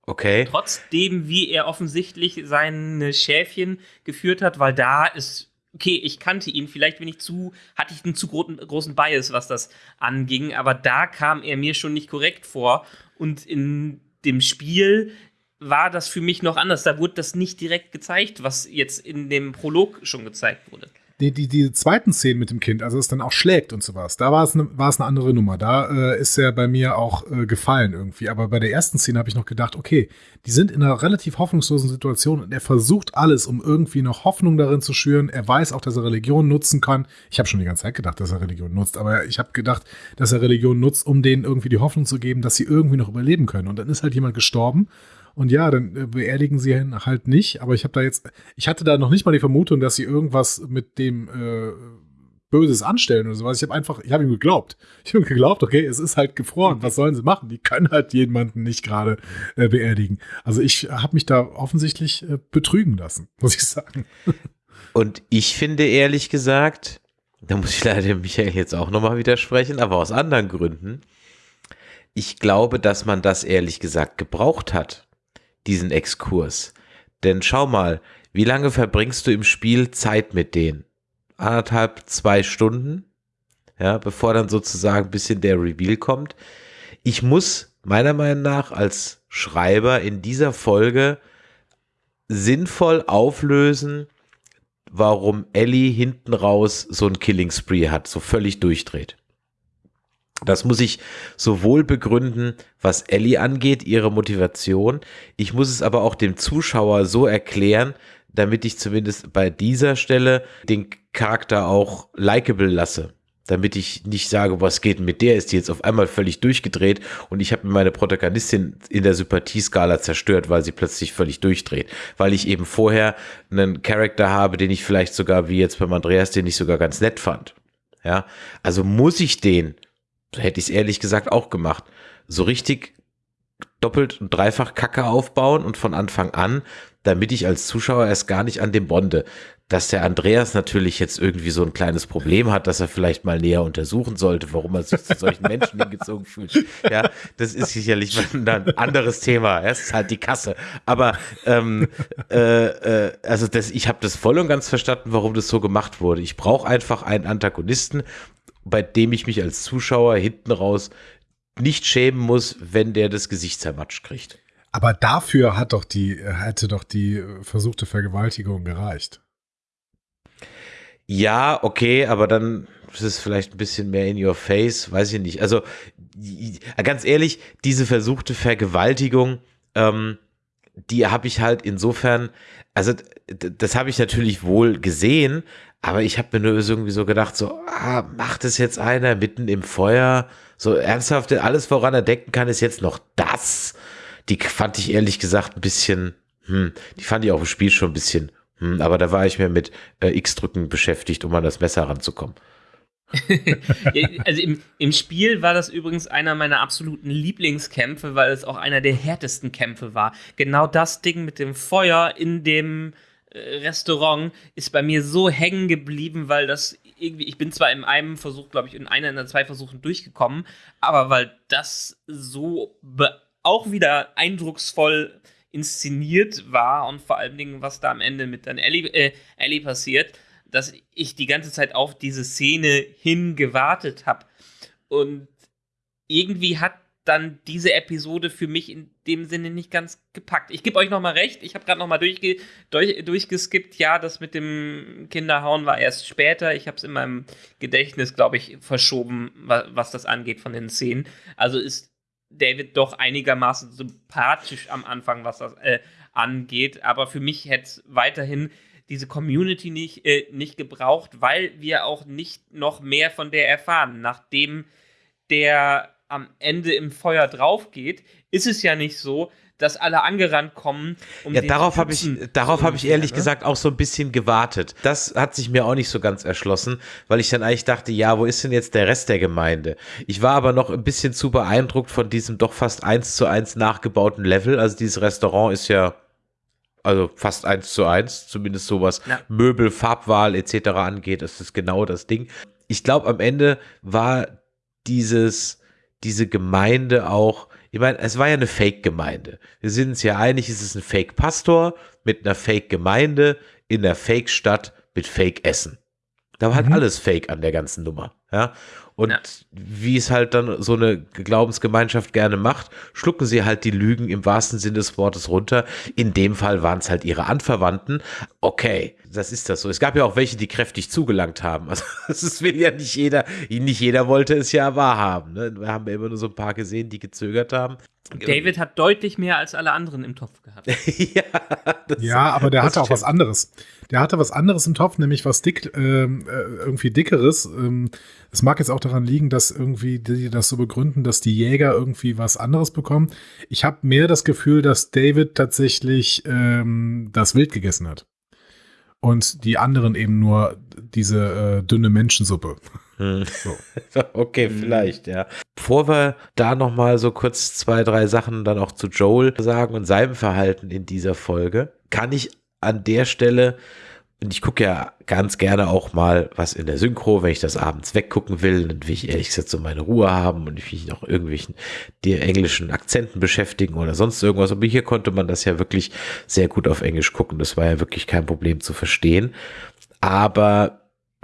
Okay. Trotzdem, wie er offensichtlich seine Schäfchen geführt hat, weil da ist, okay, ich kannte ihn, vielleicht bin ich zu, hatte ich einen zu großen, großen Bias, was das anging, aber da kam er mir schon nicht korrekt vor. Und in dem Spiel war das für mich noch anders. Da wurde das nicht direkt gezeigt, was jetzt in dem Prolog schon gezeigt wurde. Die, die, die zweiten Szenen mit dem Kind, also es dann auch schlägt und sowas, da war es es eine andere Nummer. Da äh, ist er bei mir auch äh, gefallen irgendwie. Aber bei der ersten Szene habe ich noch gedacht, okay, die sind in einer relativ hoffnungslosen Situation und er versucht alles, um irgendwie noch Hoffnung darin zu schüren. Er weiß auch, dass er Religion nutzen kann. Ich habe schon die ganze Zeit gedacht, dass er Religion nutzt, aber ich habe gedacht, dass er Religion nutzt, um denen irgendwie die Hoffnung zu geben, dass sie irgendwie noch überleben können. Und dann ist halt jemand gestorben und ja, dann äh, beerdigen sie ihn halt nicht. Aber ich habe da jetzt, ich hatte da noch nicht mal die Vermutung, dass sie irgendwas mit dem äh, Böses anstellen oder sowas. Ich habe einfach, ich habe ihm geglaubt. Ich habe ihm geglaubt, okay, es ist halt gefroren. Was sollen sie machen? Die können halt jemanden nicht gerade äh, beerdigen. Also ich habe mich da offensichtlich äh, betrügen lassen, muss ich sagen. Und ich finde ehrlich gesagt, da muss ich leider Michael jetzt auch nochmal widersprechen, aber aus anderen Gründen. Ich glaube, dass man das ehrlich gesagt gebraucht hat diesen Exkurs. Denn schau mal, wie lange verbringst du im Spiel Zeit mit denen? Anderthalb, zwei Stunden, ja, bevor dann sozusagen ein bisschen der Reveal kommt. Ich muss meiner Meinung nach als Schreiber in dieser Folge sinnvoll auflösen, warum Ellie hinten raus so ein Killing Spree hat, so völlig durchdreht. Das muss ich sowohl begründen, was Ellie angeht, ihre Motivation. Ich muss es aber auch dem Zuschauer so erklären, damit ich zumindest bei dieser Stelle den Charakter auch likable lasse. Damit ich nicht sage, was geht mit der, ist die jetzt auf einmal völlig durchgedreht und ich habe meine Protagonistin in der Sympathieskala zerstört, weil sie plötzlich völlig durchdreht. Weil ich eben vorher einen Charakter habe, den ich vielleicht sogar, wie jetzt beim Andreas, den ich sogar ganz nett fand. Ja, also muss ich den hätte ich es ehrlich gesagt auch gemacht. So richtig doppelt und dreifach Kacke aufbauen und von Anfang an, damit ich als Zuschauer erst gar nicht an dem bonde. Dass der Andreas natürlich jetzt irgendwie so ein kleines Problem hat, dass er vielleicht mal näher untersuchen sollte, warum er sich zu solchen Menschen hingezogen fühlt. Ja, das ist sicherlich ein anderes Thema. Es ist halt die Kasse. Aber ähm, äh, äh, also das, ich habe das voll und ganz verstanden, warum das so gemacht wurde. Ich brauche einfach einen Antagonisten, bei dem ich mich als Zuschauer hinten raus nicht schämen muss, wenn der das Gesicht zermatscht kriegt. Aber dafür hat doch die, hätte doch die versuchte Vergewaltigung gereicht. Ja, okay, aber dann ist es vielleicht ein bisschen mehr in your face, weiß ich nicht. Also ganz ehrlich, diese versuchte Vergewaltigung, ähm, die habe ich halt insofern, also das habe ich natürlich wohl gesehen, aber ich habe mir nur irgendwie so gedacht, so, ah, macht es jetzt einer mitten im Feuer? So ernsthaft, alles, woran er denken kann, ist jetzt noch das. Die fand ich ehrlich gesagt ein bisschen, hm, die fand ich auch im Spiel schon ein bisschen, hm, aber da war ich mir mit äh, X-Drücken beschäftigt, um an das Messer ranzukommen. also im, im Spiel war das übrigens einer meiner absoluten Lieblingskämpfe, weil es auch einer der härtesten Kämpfe war. Genau das Ding mit dem Feuer in dem Restaurant ist bei mir so hängen geblieben, weil das irgendwie, ich bin zwar in einem Versuch, glaube ich, in einer, in zwei Versuchen durchgekommen, aber weil das so auch wieder eindrucksvoll inszeniert war und vor allen Dingen, was da am Ende mit dann Ellie, äh, Ellie passiert, dass ich die ganze Zeit auf diese Szene hingewartet habe. Und irgendwie hat dann diese Episode für mich in dem Sinne nicht ganz gepackt. Ich gebe euch noch mal recht, ich habe gerade noch mal durchge durch, durchgeskippt. Ja, das mit dem Kinderhauen war erst später. Ich habe es in meinem Gedächtnis, glaube ich, verschoben, was, was das angeht von den Szenen. Also ist David doch einigermaßen sympathisch am Anfang, was das äh, angeht. Aber für mich hätte es weiterhin diese Community nicht, äh, nicht gebraucht, weil wir auch nicht noch mehr von der erfahren. Nachdem der am Ende im Feuer drauf geht, ist es ja nicht so, dass alle angerannt kommen. Um ja, darauf habe ich, darauf habe ich ehrlich ne? gesagt auch so ein bisschen gewartet. Das hat sich mir auch nicht so ganz erschlossen, weil ich dann eigentlich dachte, ja, wo ist denn jetzt der Rest der Gemeinde? Ich war aber noch ein bisschen zu beeindruckt von diesem doch fast eins zu eins nachgebauten Level. Also dieses Restaurant ist ja also fast eins zu eins, zumindest so was ja. Möbel, Farbwahl etc. angeht, ist das genau das Ding. Ich glaube, am Ende war dieses, diese Gemeinde auch, ich meine, es war ja eine Fake-Gemeinde. Wir sind uns ja einig, es ist ein Fake-Pastor mit einer Fake-Gemeinde in der Fake-Stadt mit Fake-Essen. Da war halt mhm. alles Fake an der ganzen Nummer. Ja. Und ja. wie es halt dann so eine Glaubensgemeinschaft gerne macht, schlucken sie halt die Lügen im wahrsten Sinne des Wortes runter. In dem Fall waren es halt ihre Anverwandten. Okay, das ist das so. Es gab ja auch welche, die kräftig zugelangt haben. Also das will ja nicht jeder, nicht jeder wollte es ja wahrhaben. Ne? Wir haben ja immer nur so ein paar gesehen, die gezögert haben. David hat deutlich mehr als alle anderen im Topf gehabt. ja, ja, aber der hatte auch was anderes. Der hatte was anderes im Topf, nämlich was dick, ähm, äh, irgendwie dickeres. Ähm, es mag jetzt auch daran liegen, dass irgendwie die das so begründen, dass die Jäger irgendwie was anderes bekommen. Ich habe mehr das Gefühl, dass David tatsächlich ähm, das Wild gegessen hat. Und die anderen eben nur diese äh, dünne Menschensuppe. Hm. So. okay, vielleicht, ja. Bevor wir da nochmal so kurz zwei, drei Sachen dann auch zu Joel sagen und seinem Verhalten in dieser Folge, kann ich an der Stelle, und ich gucke ja ganz gerne auch mal was in der Synchro, wenn ich das abends weggucken will, dann will ich ehrlich gesagt so meine Ruhe haben und ich will mich noch irgendwelchen die englischen Akzenten beschäftigen oder sonst irgendwas. Aber hier konnte man das ja wirklich sehr gut auf Englisch gucken. Das war ja wirklich kein Problem zu verstehen. Aber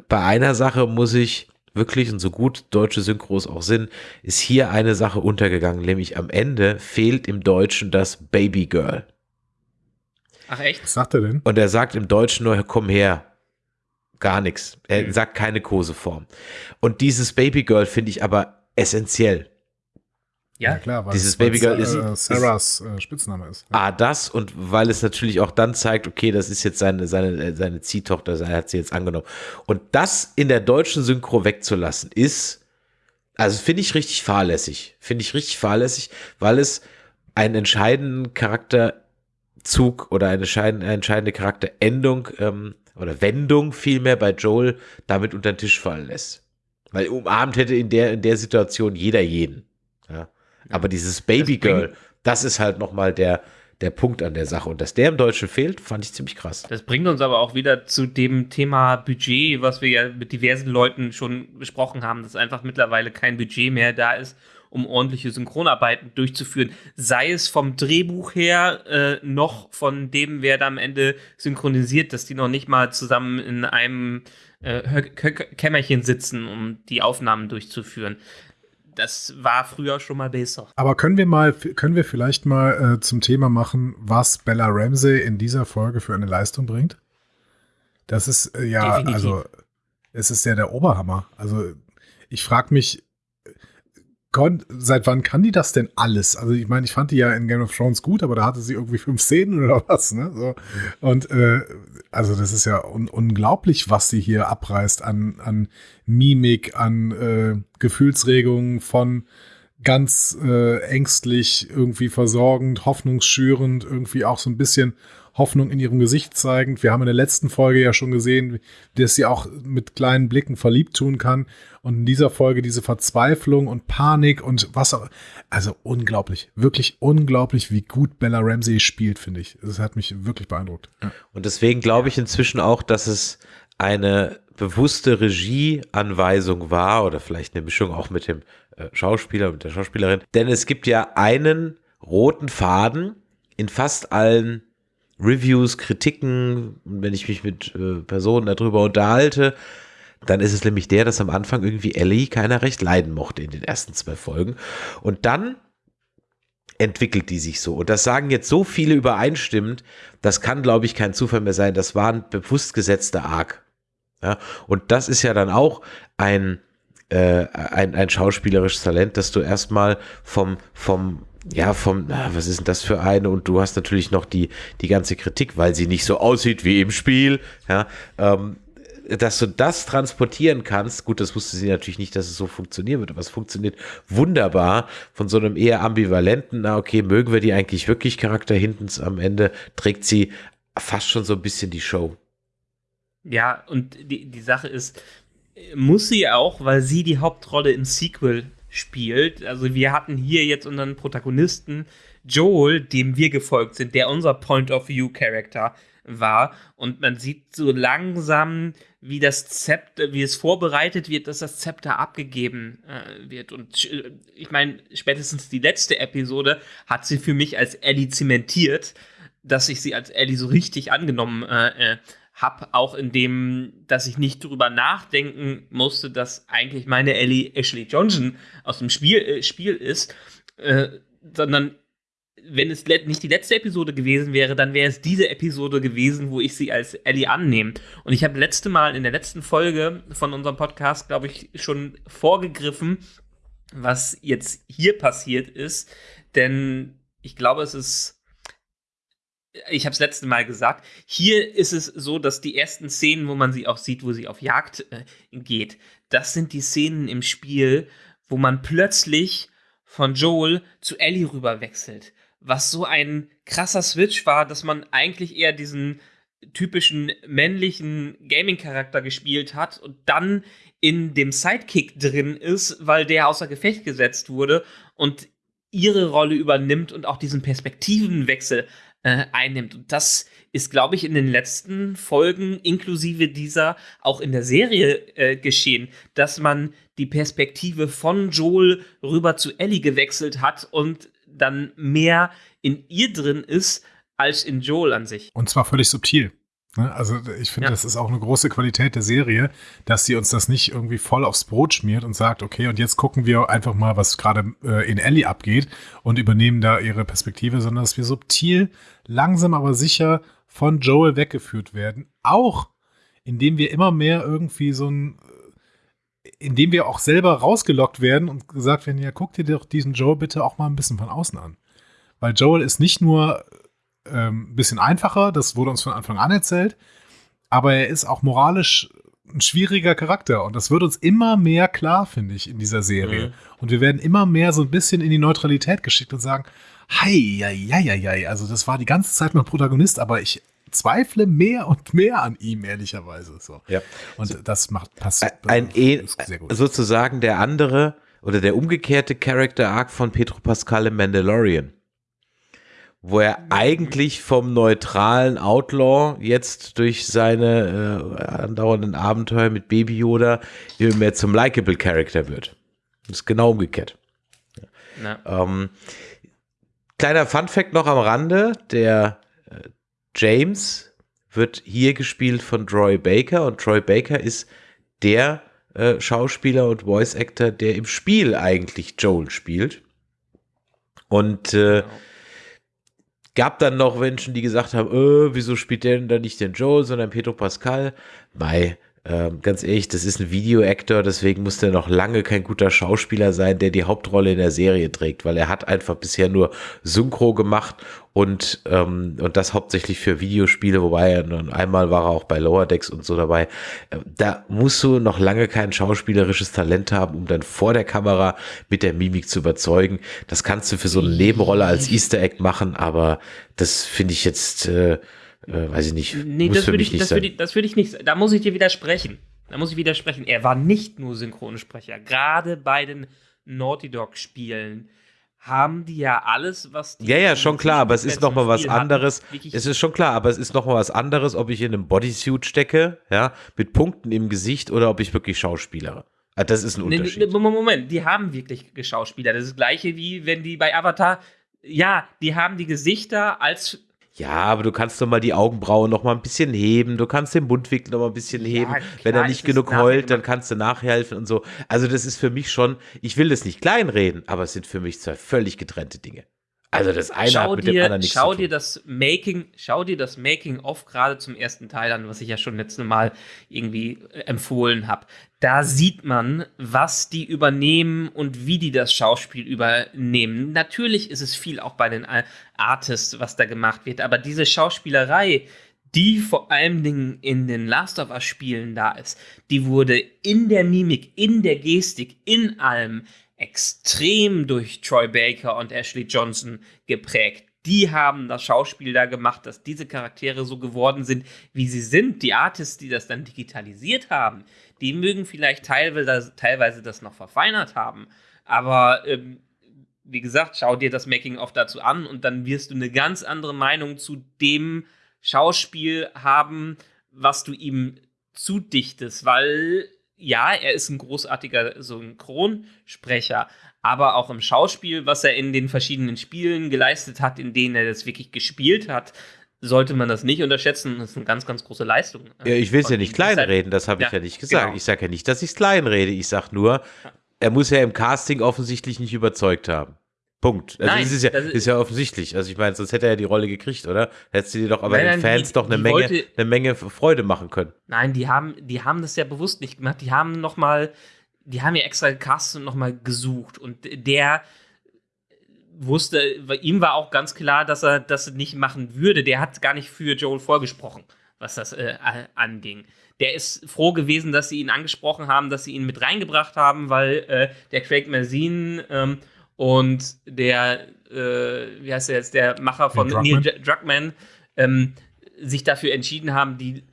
bei einer Sache muss ich wirklich, und so gut deutsche Synchros auch sind, ist hier eine Sache untergegangen, nämlich am Ende fehlt im Deutschen das Baby Girl. Ach echt? Was sagt er denn? Und er sagt im Deutschen nur, komm her. Gar nichts. Er mhm. sagt keine Koseform. Und dieses Babygirl finde ich aber essentiell. Ja, ja klar, weil dieses Babygirl ist äh, Sarahs ist, äh, Spitzname ist. Ah, das und weil es natürlich auch dann zeigt, okay, das ist jetzt seine, seine, äh, seine Ziehtochter, seine hat sie jetzt angenommen. Und das in der deutschen Synchro wegzulassen, ist, also finde ich richtig fahrlässig. Finde ich richtig fahrlässig, weil es einen entscheidenden Charakter Zug oder eine entscheidende Charakterendung ähm, oder Wendung vielmehr bei Joel damit unter den Tisch fallen lässt. Weil umarmt hätte in der, in der Situation jeder jeden. Ja. Aber dieses Babygirl, das, das ist halt nochmal der, der Punkt an der Sache. Und dass der im Deutschen fehlt, fand ich ziemlich krass. Das bringt uns aber auch wieder zu dem Thema Budget, was wir ja mit diversen Leuten schon besprochen haben, dass einfach mittlerweile kein Budget mehr da ist, um ordentliche Synchronarbeiten durchzuführen. Sei es vom Drehbuch her, äh, noch von dem, wer da am Ende synchronisiert, dass die noch nicht mal zusammen in einem äh, Kämmerchen sitzen, um die Aufnahmen durchzuführen das war früher schon mal besser. Aber können wir mal, können wir vielleicht mal äh, zum Thema machen, was Bella Ramsey in dieser Folge für eine Leistung bringt? Das ist äh, ja, Definitiv. also es ist ja der Oberhammer. Also ich frage mich, seit wann kann die das denn alles? Also ich meine, ich fand die ja in Game of Thrones gut, aber da hatte sie irgendwie fünf Szenen oder was, ne? So. Und äh, also das ist ja un unglaublich, was sie hier abreißt an, an Mimik, an äh, Gefühlsregungen von ganz äh, ängstlich, irgendwie versorgend, hoffnungsschürend, irgendwie auch so ein bisschen Hoffnung in ihrem Gesicht zeigend. Wir haben in der letzten Folge ja schon gesehen, dass sie auch mit kleinen Blicken verliebt tun kann. Und in dieser Folge diese Verzweiflung und Panik und was auch. Also unglaublich, wirklich unglaublich, wie gut Bella Ramsey spielt, finde ich. Das hat mich wirklich beeindruckt. Und deswegen glaube ich inzwischen auch, dass es eine bewusste Regieanweisung war oder vielleicht eine Mischung auch mit dem äh, Schauspieler, mit der Schauspielerin. Denn es gibt ja einen roten Faden in fast allen Reviews, Kritiken, wenn ich mich mit äh, Personen darüber unterhalte, dann ist es nämlich der, dass am Anfang irgendwie Ellie keiner recht leiden mochte in den ersten zwei Folgen. Und dann entwickelt die sich so. Und das sagen jetzt so viele übereinstimmend, das kann, glaube ich, kein Zufall mehr sein. Das war ein bewusst gesetzter Arc. Ja, und das ist ja dann auch ein, äh, ein, ein schauspielerisches Talent, dass du erstmal vom, vom ja, vom, was ist denn das für eine? Und du hast natürlich noch die, die ganze Kritik, weil sie nicht so aussieht wie im Spiel, ja, ähm, dass du das transportieren kannst, gut, das wusste sie natürlich nicht, dass es so funktionieren wird, aber es funktioniert wunderbar von so einem eher ambivalenten, na okay, mögen wir die eigentlich wirklich Charakter hinten am Ende, trägt sie fast schon so ein bisschen die Show. Ja, und die, die Sache ist, muss sie auch, weil sie die Hauptrolle im Sequel spielt. Also wir hatten hier jetzt unseren Protagonisten Joel, dem wir gefolgt sind, der unser Point of View Charakter war. Und man sieht so langsam, wie das Zepter, wie es vorbereitet wird, dass das Zepter abgegeben äh, wird. Und äh, ich meine, spätestens die letzte Episode hat sie für mich als Ellie zementiert, dass ich sie als Ellie so richtig angenommen äh, äh habe, auch in dem, dass ich nicht drüber nachdenken musste, dass eigentlich meine Ellie Ashley Johnson aus dem Spiel, äh, Spiel ist, äh, sondern wenn es nicht die letzte Episode gewesen wäre, dann wäre es diese Episode gewesen, wo ich sie als Ellie annehme. Und ich habe letzte Mal in der letzten Folge von unserem Podcast, glaube ich, schon vorgegriffen, was jetzt hier passiert ist. Denn ich glaube, es ist ich habe es letzte Mal gesagt, hier ist es so, dass die ersten Szenen, wo man sie auch sieht, wo sie auf Jagd äh, geht, das sind die Szenen im Spiel, wo man plötzlich von Joel zu Ellie rüber wechselt. Was so ein krasser Switch war, dass man eigentlich eher diesen typischen männlichen Gaming-Charakter gespielt hat und dann in dem Sidekick drin ist, weil der außer Gefecht gesetzt wurde und ihre Rolle übernimmt und auch diesen Perspektivenwechsel äh, einnimmt. Und das ist, glaube ich, in den letzten Folgen inklusive dieser auch in der Serie äh, geschehen, dass man die Perspektive von Joel rüber zu Ellie gewechselt hat und dann mehr in ihr drin ist als in Joel an sich. Und zwar völlig subtil. Ne? Also ich finde, ja. das ist auch eine große Qualität der Serie, dass sie uns das nicht irgendwie voll aufs Brot schmiert und sagt, okay, und jetzt gucken wir einfach mal, was gerade äh, in Ellie abgeht und übernehmen da ihre Perspektive, sondern dass wir subtil, langsam aber sicher von Joel weggeführt werden. Auch indem wir immer mehr irgendwie so ein, äh, indem wir auch selber rausgelockt werden und gesagt werden, ja, guck dir doch diesen Joel bitte auch mal ein bisschen von außen an. Weil Joel ist nicht nur ähm, ein bisschen einfacher, das wurde uns von Anfang an erzählt, aber er ist auch moralisch ein schwieriger Charakter und das wird uns immer mehr klar, finde ich, in dieser Serie. Mhm. Und wir werden immer mehr so ein bisschen in die Neutralität geschickt und sagen, hei, hei, hei, hei, also das war die ganze Zeit mein Protagonist, aber ich zweifle mehr und mehr an ihm, ehrlicherweise. So. Ja. Und so, das macht passt ein, ein gut. sozusagen der andere oder der umgekehrte Character Arc von Petro Pascal im Mandalorian wo er eigentlich vom neutralen Outlaw jetzt durch seine äh, andauernden Abenteuer mit Baby Yoda immer mehr zum likable Character wird. Das ist genau umgekehrt. Ähm, kleiner Fun Fact noch am Rande, der äh, James wird hier gespielt von Troy Baker und Troy Baker ist der äh, Schauspieler und Voice Actor, der im Spiel eigentlich Joel spielt. Und äh, genau Gab dann noch Menschen, die gesagt haben, äh, wieso spielt der denn da nicht den Joel, sondern Pedro Pascal? Bei ähm, ganz ehrlich, das ist ein Videoactor, deswegen muss der noch lange kein guter Schauspieler sein, der die Hauptrolle in der Serie trägt, weil er hat einfach bisher nur Synchro gemacht und, ähm, und das hauptsächlich für Videospiele, wobei er nun einmal war er auch bei Lower Decks und so dabei. Äh, da musst du noch lange kein schauspielerisches Talent haben, um dann vor der Kamera mit der Mimik zu überzeugen. Das kannst du für so eine Nebenrolle als Easter Egg machen, aber das finde ich jetzt äh, äh, weiß ich nicht. Nee, das würde ich, nicht das würde ich, das würde ich nicht. Da muss ich dir widersprechen. Da muss ich widersprechen. Er war nicht nur Synchronsprecher. Gerade bei den Naughty Dog Spielen haben die ja alles, was die Ja, ja, schon klar, aber es ist noch mal was anderes. Es ist schon klar, aber es ist noch mal was anderes, ob ich in einem Bodysuit stecke, ja, mit Punkten im Gesicht oder ob ich wirklich schauspielere. Ah, das ist ein Unterschied. Moment, die haben wirklich Geschauspieler. Das ist das gleiche wie wenn die bei Avatar ja, die haben die Gesichter als ja, aber du kannst doch mal die Augenbrauen noch mal ein bisschen heben, du kannst den Mundwinkel noch mal ein bisschen heben. Ja, klar, Wenn er nicht genug heult, dann kannst du nachhelfen und so. Also das ist für mich schon, ich will das nicht kleinreden, aber es sind für mich zwei völlig getrennte Dinge. Also das eine schau hat mit dir, dem anderen nichts schau zu tun. Dir das Making, schau dir das Making of gerade zum ersten Teil an, was ich ja schon letztes Mal irgendwie äh, empfohlen habe. Da sieht man, was die übernehmen und wie die das Schauspiel übernehmen. Natürlich ist es viel auch bei den Artists, was da gemacht wird, aber diese Schauspielerei, die vor allen Dingen in den Last of Us Spielen da ist, die wurde in der Mimik, in der Gestik, in allem extrem durch Troy Baker und Ashley Johnson geprägt. Die haben das Schauspiel da gemacht, dass diese Charaktere so geworden sind, wie sie sind. Die Artists, die das dann digitalisiert haben, die mögen vielleicht teilweise, teilweise das noch verfeinert haben. Aber ähm, wie gesagt, schau dir das Making-of dazu an und dann wirst du eine ganz andere Meinung zu dem Schauspiel haben, was du ihm zudichtest, weil ja, er ist ein großartiger Synchronsprecher, aber auch im Schauspiel, was er in den verschiedenen Spielen geleistet hat, in denen er das wirklich gespielt hat, sollte man das nicht unterschätzen. Das ist eine ganz, ganz große Leistung. Äh, ja, ich will es ja nicht kleinreden, das habe ich ja, ja nicht gesagt. Genau. Ich sage ja nicht, dass ich es kleinrede. Ich sage nur, er muss ja im Casting offensichtlich nicht überzeugt haben. Punkt. Also nein, das ist ja, das ist ja offensichtlich. Also ich meine, sonst hätte er ja die Rolle gekriegt, oder? Hättest du dir doch aber nein, den Fans die, doch eine Menge, wollte, eine Menge Freude machen können. Nein, die haben, die haben das ja bewusst nicht gemacht. Die haben noch mal, die haben ja extra gecastet und noch mal gesucht. Und der wusste, ihm war auch ganz klar, dass er das nicht machen würde. Der hat gar nicht für Joel vorgesprochen, was das äh, anging. Der ist froh gewesen, dass sie ihn angesprochen haben, dass sie ihn mit reingebracht haben, weil äh, der Craig Mazin ähm, und der, äh, wie heißt der jetzt, der Macher von Neil Druckmann, ähm, sich dafür entschieden haben, die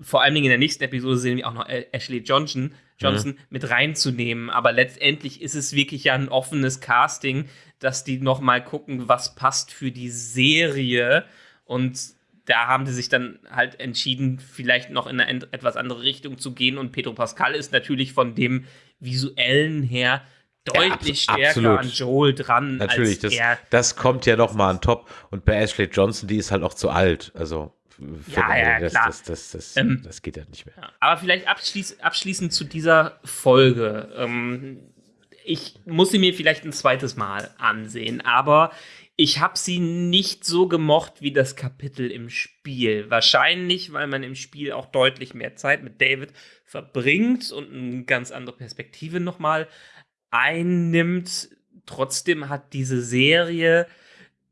vor allen Dingen in der nächsten Episode sehen wir auch noch Ashley Johnson, Johnson mhm. mit reinzunehmen. Aber letztendlich ist es wirklich ja ein offenes Casting, dass die noch mal gucken, was passt für die Serie. Und da haben sie sich dann halt entschieden, vielleicht noch in eine etwas andere Richtung zu gehen. Und Pedro Pascal ist natürlich von dem visuellen her deutlich ja, stärker absolut. an Joel dran. Natürlich, das, das kommt ja noch mal an top. Und bei Ashley Johnson, die ist halt auch zu alt. Also ja, ja, das, klar. Das, das, das, ähm, das, geht ja nicht mehr. Aber vielleicht abschließ, abschließend zu dieser Folge. Ähm, ich muss sie mir vielleicht ein zweites Mal ansehen, aber ich habe sie nicht so gemocht wie das Kapitel im Spiel. Wahrscheinlich, weil man im Spiel auch deutlich mehr Zeit mit David verbringt und eine ganz andere Perspektive nochmal einnimmt. Trotzdem hat diese Serie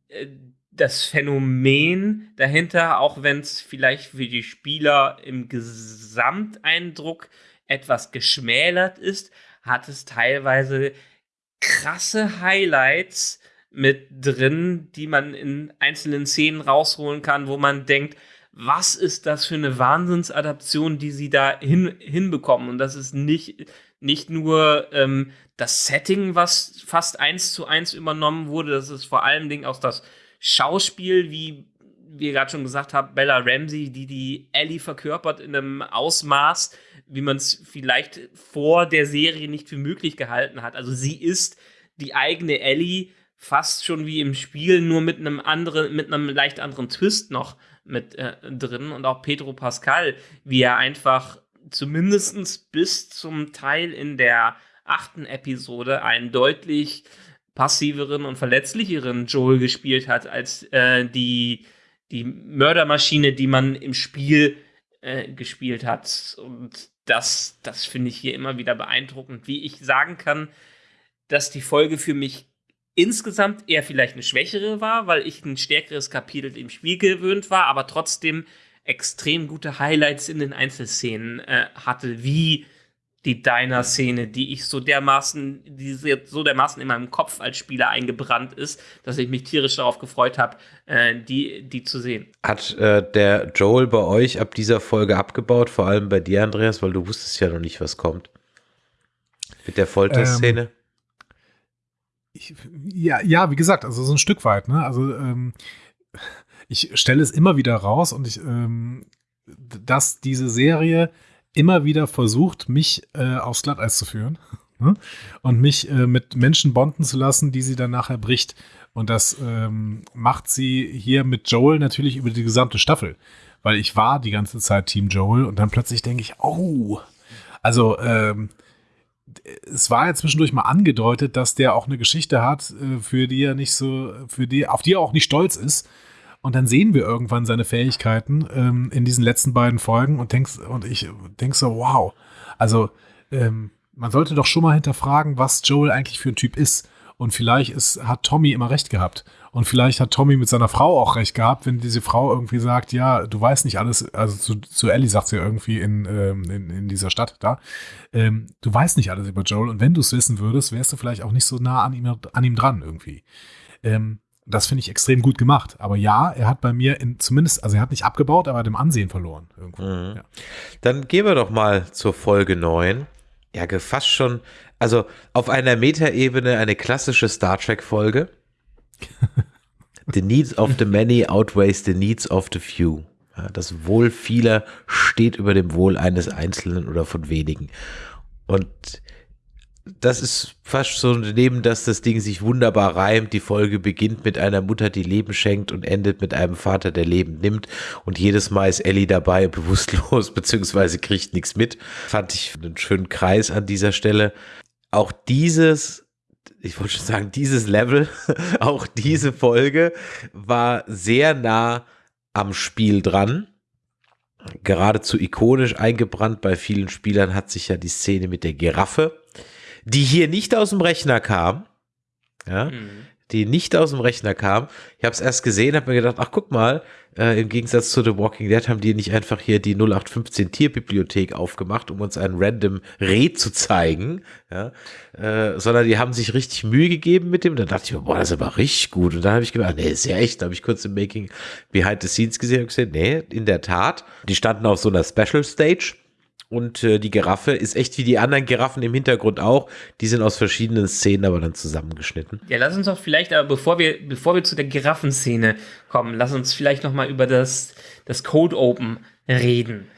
äh, das Phänomen dahinter, auch wenn es vielleicht für die Spieler im Gesamteindruck etwas geschmälert ist, hat es teilweise krasse Highlights mit drin, die man in einzelnen Szenen rausholen kann, wo man denkt, was ist das für eine Wahnsinnsadaption, die sie da hin, hinbekommen? Und das ist nicht, nicht nur ähm, das Setting, was fast eins zu eins übernommen wurde, das ist vor allen Dingen auch das Schauspiel, wie wir gerade schon gesagt haben, Bella Ramsey, die die Ellie verkörpert in einem Ausmaß, wie man es vielleicht vor der Serie nicht für möglich gehalten hat. Also sie ist die eigene Ellie fast schon wie im Spiel, nur mit einem anderen, mit einem leicht anderen Twist noch mit äh, drin und auch Pedro Pascal, wie er einfach zumindest bis zum Teil in der achten Episode einen deutlich passiveren und verletzlicheren Joel gespielt hat als äh, die, die Mördermaschine, die man im Spiel äh, gespielt hat. Und das, das finde ich hier immer wieder beeindruckend, wie ich sagen kann, dass die Folge für mich insgesamt eher vielleicht eine schwächere war, weil ich ein stärkeres Kapitel im Spiel gewöhnt war, aber trotzdem extrem gute Highlights in den Einzelszenen äh, hatte, wie die Diner-Szene, die ich so dermaßen, die so dermaßen in meinem Kopf als Spieler eingebrannt ist, dass ich mich tierisch darauf gefreut habe, äh, die, die zu sehen. Hat äh, der Joel bei euch ab dieser Folge abgebaut, vor allem bei dir, Andreas, weil du wusstest ja noch nicht, was kommt? Mit der Folterszene? Ähm, ich, ja, ja, wie gesagt, also so ein Stück weit, ne? Also ähm, ich stelle es immer wieder raus und ich, ähm, dass diese Serie immer wieder versucht, mich äh, aufs Glatteis zu führen ne? und mich äh, mit Menschen bonden zu lassen, die sie dann nachher bricht. Und das ähm, macht sie hier mit Joel natürlich über die gesamte Staffel, weil ich war die ganze Zeit Team Joel und dann plötzlich denke ich, oh, also ähm, es war ja zwischendurch mal angedeutet, dass der auch eine Geschichte hat, äh, für die er nicht so, für die, auf die er auch nicht stolz ist. Und dann sehen wir irgendwann seine Fähigkeiten ähm, in diesen letzten beiden Folgen und denkst, und ich denk so, wow. Also, ähm, man sollte doch schon mal hinterfragen, was Joel eigentlich für ein Typ ist. Und vielleicht ist, hat Tommy immer recht gehabt. Und vielleicht hat Tommy mit seiner Frau auch recht gehabt, wenn diese Frau irgendwie sagt, ja, du weißt nicht alles, also zu, zu Ellie sagt sie irgendwie in, ähm, in, in dieser Stadt da, ähm, du weißt nicht alles über Joel und wenn du es wissen würdest, wärst du vielleicht auch nicht so nah an ihm, an ihm dran irgendwie. Ähm, das finde ich extrem gut gemacht. Aber ja, er hat bei mir in, zumindest, also er hat nicht abgebaut, aber dem Ansehen verloren. Mhm. Ja. Dann gehen wir doch mal zur Folge 9. Ja, fast schon, also auf einer Metaebene eine klassische Star Trek-Folge. the needs of the many outweighs the needs of the few. Ja, das Wohl vieler steht über dem Wohl eines Einzelnen oder von wenigen. Und das ist fast so neben, dass das Ding sich wunderbar reimt. Die Folge beginnt mit einer Mutter, die Leben schenkt und endet mit einem Vater, der Leben nimmt. Und jedes Mal ist Ellie dabei bewusstlos, beziehungsweise kriegt nichts mit. Fand ich einen schönen Kreis an dieser Stelle. Auch dieses, ich wollte schon sagen, dieses Level, auch diese Folge war sehr nah am Spiel dran geradezu ikonisch eingebrannt bei vielen Spielern hat sich ja die Szene mit der Giraffe die hier nicht aus dem Rechner kam. Ja, mhm. die nicht aus dem Rechner kam. Ich habe es erst gesehen, habe mir gedacht, ach guck mal, äh, im Gegensatz zu The Walking Dead haben die nicht einfach hier die 0815 Tierbibliothek aufgemacht, um uns ein random Reh zu zeigen, ja, äh, sondern die haben sich richtig Mühe gegeben mit dem. Da dachte ich mir, boah, das ist aber richtig gut. Und dann habe ich gedacht, nee, ist ja echt. Da habe ich kurz im Making Behind the Scenes gesehen und gesehen, nee, in der Tat. Die standen auf so einer Special Stage und äh, die Giraffe ist echt wie die anderen Giraffen im Hintergrund auch. Die sind aus verschiedenen Szenen aber dann zusammengeschnitten. Ja, lass uns doch vielleicht, aber bevor wir, bevor wir zu der Giraffenszene kommen, lass uns vielleicht noch mal über das, das Code Open reden.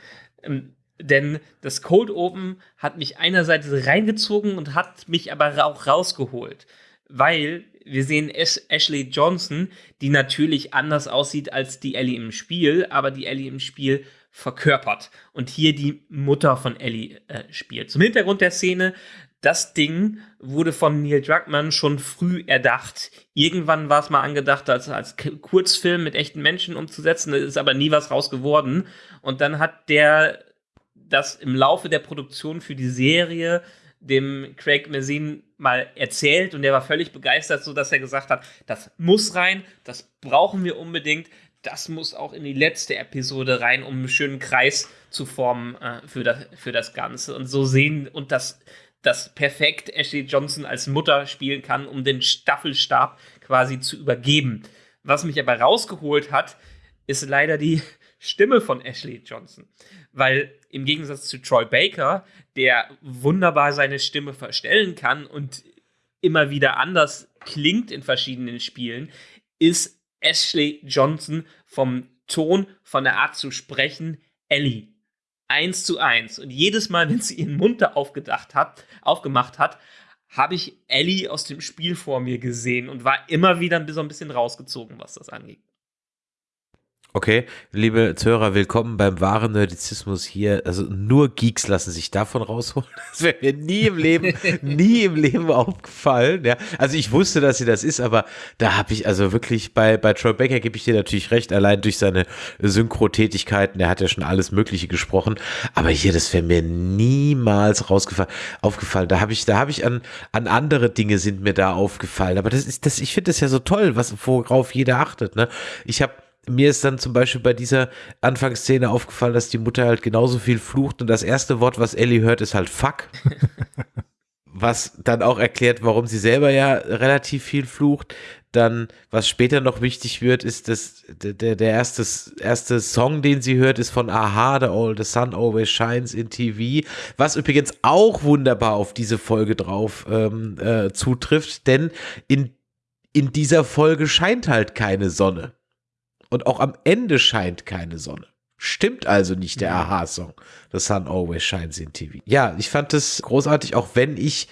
Ähm, denn das Code Open hat mich einerseits reingezogen und hat mich aber auch rausgeholt. Weil wir sehen Ash Ashley Johnson, die natürlich anders aussieht als die Ellie im Spiel, aber die Ellie im Spiel verkörpert und hier die Mutter von Ellie äh, spielt. Zum Hintergrund der Szene, das Ding wurde von Neil Druckmann schon früh erdacht. Irgendwann war es mal angedacht, als, als Kurzfilm mit echten Menschen umzusetzen, ist aber nie was raus geworden. Und dann hat der das im Laufe der Produktion für die Serie dem Craig Mazin mal erzählt und der war völlig begeistert, so dass er gesagt hat, das muss rein, das brauchen wir unbedingt, das muss auch in die letzte Episode rein, um einen schönen Kreis zu formen äh, für, das, für das Ganze. Und so sehen und das, das perfekt Ashley Johnson als Mutter spielen kann, um den Staffelstab quasi zu übergeben. Was mich aber rausgeholt hat, ist leider die Stimme von Ashley Johnson. Weil im Gegensatz zu Troy Baker, der wunderbar seine Stimme verstellen kann und immer wieder anders klingt in verschiedenen Spielen, ist Ashley Johnson vom Ton, von der Art zu sprechen, Ellie. Eins zu eins. Und jedes Mal, wenn sie ihren Mund da aufgedacht hat, aufgemacht hat, habe ich Ellie aus dem Spiel vor mir gesehen und war immer wieder so ein bisschen rausgezogen, was das angeht. Okay, liebe Zuhörer, willkommen beim wahren Nerdizismus hier. Also nur Geeks lassen sich davon rausholen. Das wäre mir nie im Leben, nie im Leben aufgefallen. Ja, also ich wusste, dass sie das ist, aber da habe ich also wirklich bei bei Troy Baker gebe ich dir natürlich recht, allein durch seine Synchro-Tätigkeiten. Der hat ja schon alles Mögliche gesprochen, aber hier das wäre mir niemals rausgefallen, aufgefallen. Da habe ich, da habe ich an an andere Dinge sind mir da aufgefallen. Aber das ist das, ich finde das ja so toll, was worauf jeder achtet. Ne, ich habe mir ist dann zum Beispiel bei dieser Anfangsszene aufgefallen, dass die Mutter halt genauso viel flucht und das erste Wort, was Ellie hört, ist halt fuck. was dann auch erklärt, warum sie selber ja relativ viel flucht. Dann, was später noch wichtig wird, ist, dass der, der erste, erste Song, den sie hört, ist von Aha, The, All, the Sun Always Shines in TV, was übrigens auch wunderbar auf diese Folge drauf ähm, äh, zutrifft, denn in, in dieser Folge scheint halt keine Sonne. Und auch am Ende scheint keine Sonne. Stimmt also nicht der Aha-Song. The Sun Always Shines in TV. Ja, ich fand das großartig, auch wenn ich,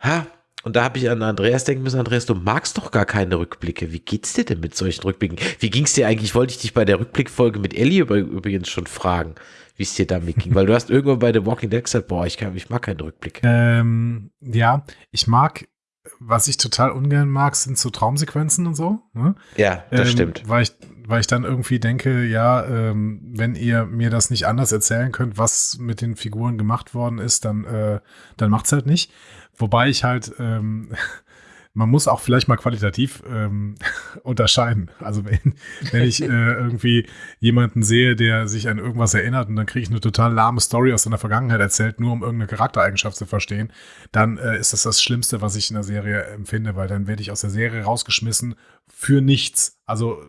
ha, und da habe ich an Andreas denken müssen, Andreas, du magst doch gar keine Rückblicke. Wie geht's dir denn mit solchen Rückblicken? Wie ging's dir eigentlich? Wollte ich dich bei der Rückblickfolge mit Ellie übrigens schon fragen, wie es dir damit ging. Weil du hast irgendwann bei The Walking Dead gesagt, boah, ich, kann, ich mag keinen Rückblick. Ähm, ja, ich mag was ich total ungern mag, sind so Traumsequenzen und so. Ne? Ja, das ähm, stimmt. Weil ich, weil ich dann irgendwie denke, ja, ähm, wenn ihr mir das nicht anders erzählen könnt, was mit den Figuren gemacht worden ist, dann, äh, dann macht's halt nicht. Wobei ich halt ähm, man muss auch vielleicht mal qualitativ ähm, unterscheiden. Also wenn, wenn ich äh, irgendwie jemanden sehe, der sich an irgendwas erinnert und dann kriege ich eine total lahme Story aus seiner Vergangenheit erzählt, nur um irgendeine Charaktereigenschaft zu verstehen, dann äh, ist das das Schlimmste, was ich in der Serie empfinde, weil dann werde ich aus der Serie rausgeschmissen für nichts. Also,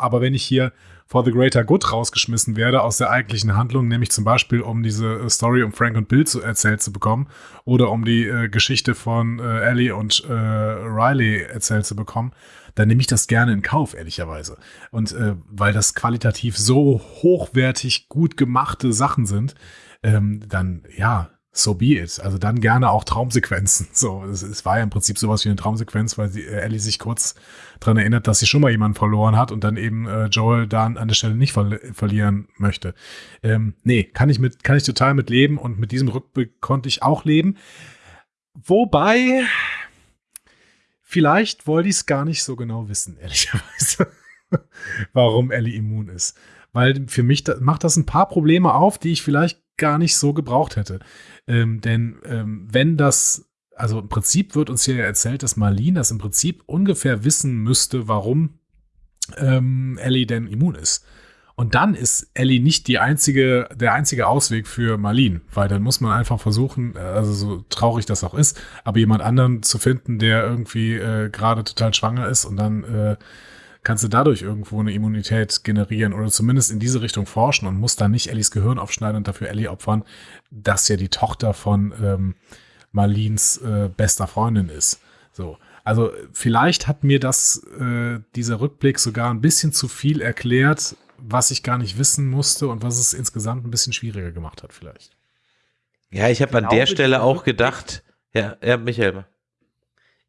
aber wenn ich hier for the greater good rausgeschmissen werde aus der eigentlichen Handlung, nämlich zum Beispiel um diese äh, Story um Frank und Bill zu erzählt zu bekommen oder um die äh, Geschichte von äh, Ellie und äh, Riley erzählt zu bekommen, dann nehme ich das gerne in Kauf, ehrlicherweise. Und äh, weil das qualitativ so hochwertig gut gemachte Sachen sind, ähm, dann ja, so be it. Also dann gerne auch Traumsequenzen. So, es, war ja im Prinzip sowas wie eine Traumsequenz, weil sie, äh, Ellie sich kurz daran erinnert, dass sie schon mal jemanden verloren hat und dann eben äh, Joel dann an der Stelle nicht ver verlieren möchte. Ähm, nee, kann ich mit, kann ich total mit leben und mit diesem Rückblick konnte ich auch leben. Wobei, vielleicht wollte ich es gar nicht so genau wissen, ehrlicherweise, warum Ellie immun ist. Weil für mich da, macht das ein paar Probleme auf, die ich vielleicht gar nicht so gebraucht hätte. Ähm, denn ähm, wenn das, also im Prinzip wird uns hier erzählt, dass Marlene das im Prinzip ungefähr wissen müsste, warum ähm, Ellie denn immun ist. Und dann ist Ellie nicht die einzige, der einzige Ausweg für Marlene, weil dann muss man einfach versuchen, also so traurig das auch ist, aber jemand anderen zu finden, der irgendwie äh, gerade total schwanger ist und dann äh, kannst du dadurch irgendwo eine Immunität generieren oder zumindest in diese Richtung forschen und musst dann nicht Ellies Gehirn aufschneiden und dafür Ellie opfern, dass ja die Tochter von ähm, Marlins äh, bester Freundin ist. So. Also vielleicht hat mir das, äh, dieser Rückblick sogar ein bisschen zu viel erklärt, was ich gar nicht wissen musste und was es insgesamt ein bisschen schwieriger gemacht hat, vielleicht. Ja, ich habe an der Stelle auch gedacht, ja, ja, Michael.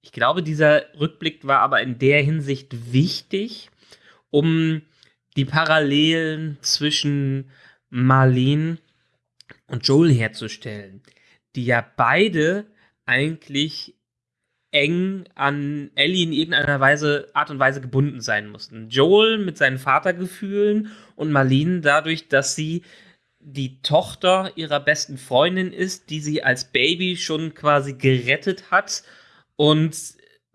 Ich glaube, dieser Rückblick war aber in der Hinsicht wichtig, um die Parallelen zwischen Marlene und Joel herzustellen, die ja beide eigentlich eng an Ellie in irgendeiner Weise, Art und Weise gebunden sein mussten. Joel mit seinen Vatergefühlen und Marlene dadurch, dass sie die Tochter ihrer besten Freundin ist, die sie als Baby schon quasi gerettet hat und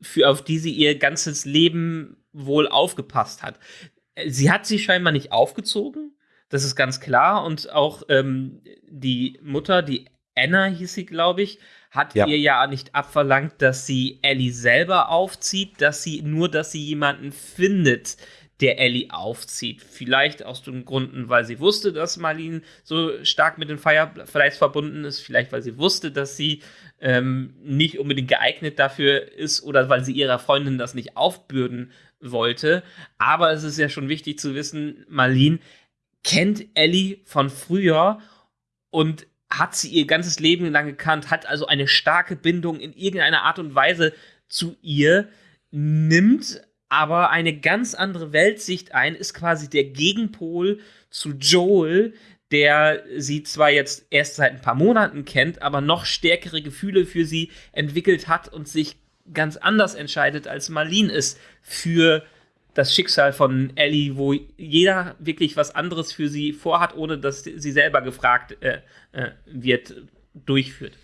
für, auf die sie ihr ganzes Leben wohl aufgepasst hat. Sie hat sie scheinbar nicht aufgezogen, das ist ganz klar. Und auch ähm, die Mutter, die Anna hieß sie, glaube ich, hat ja. ihr ja nicht abverlangt, dass sie Ellie selber aufzieht, dass sie nur, dass sie jemanden findet, der Ellie aufzieht. Vielleicht aus den Gründen, weil sie wusste, dass Marlene so stark mit den Fireflies verbunden ist. Vielleicht, weil sie wusste, dass sie ähm, nicht unbedingt geeignet dafür ist oder weil sie ihrer Freundin das nicht aufbürden wollte. Aber es ist ja schon wichtig zu wissen, Marlene kennt Ellie von früher und hat sie ihr ganzes Leben lang gekannt, hat also eine starke Bindung in irgendeiner Art und Weise zu ihr, nimmt aber eine ganz andere Weltsicht ein, ist quasi der Gegenpol zu Joel, der sie zwar jetzt erst seit ein paar Monaten kennt, aber noch stärkere Gefühle für sie entwickelt hat und sich ganz anders entscheidet, als Marlene es für das Schicksal von Ellie, wo jeder wirklich was anderes für sie vorhat, ohne dass sie selber gefragt äh, äh, wird, durchführt.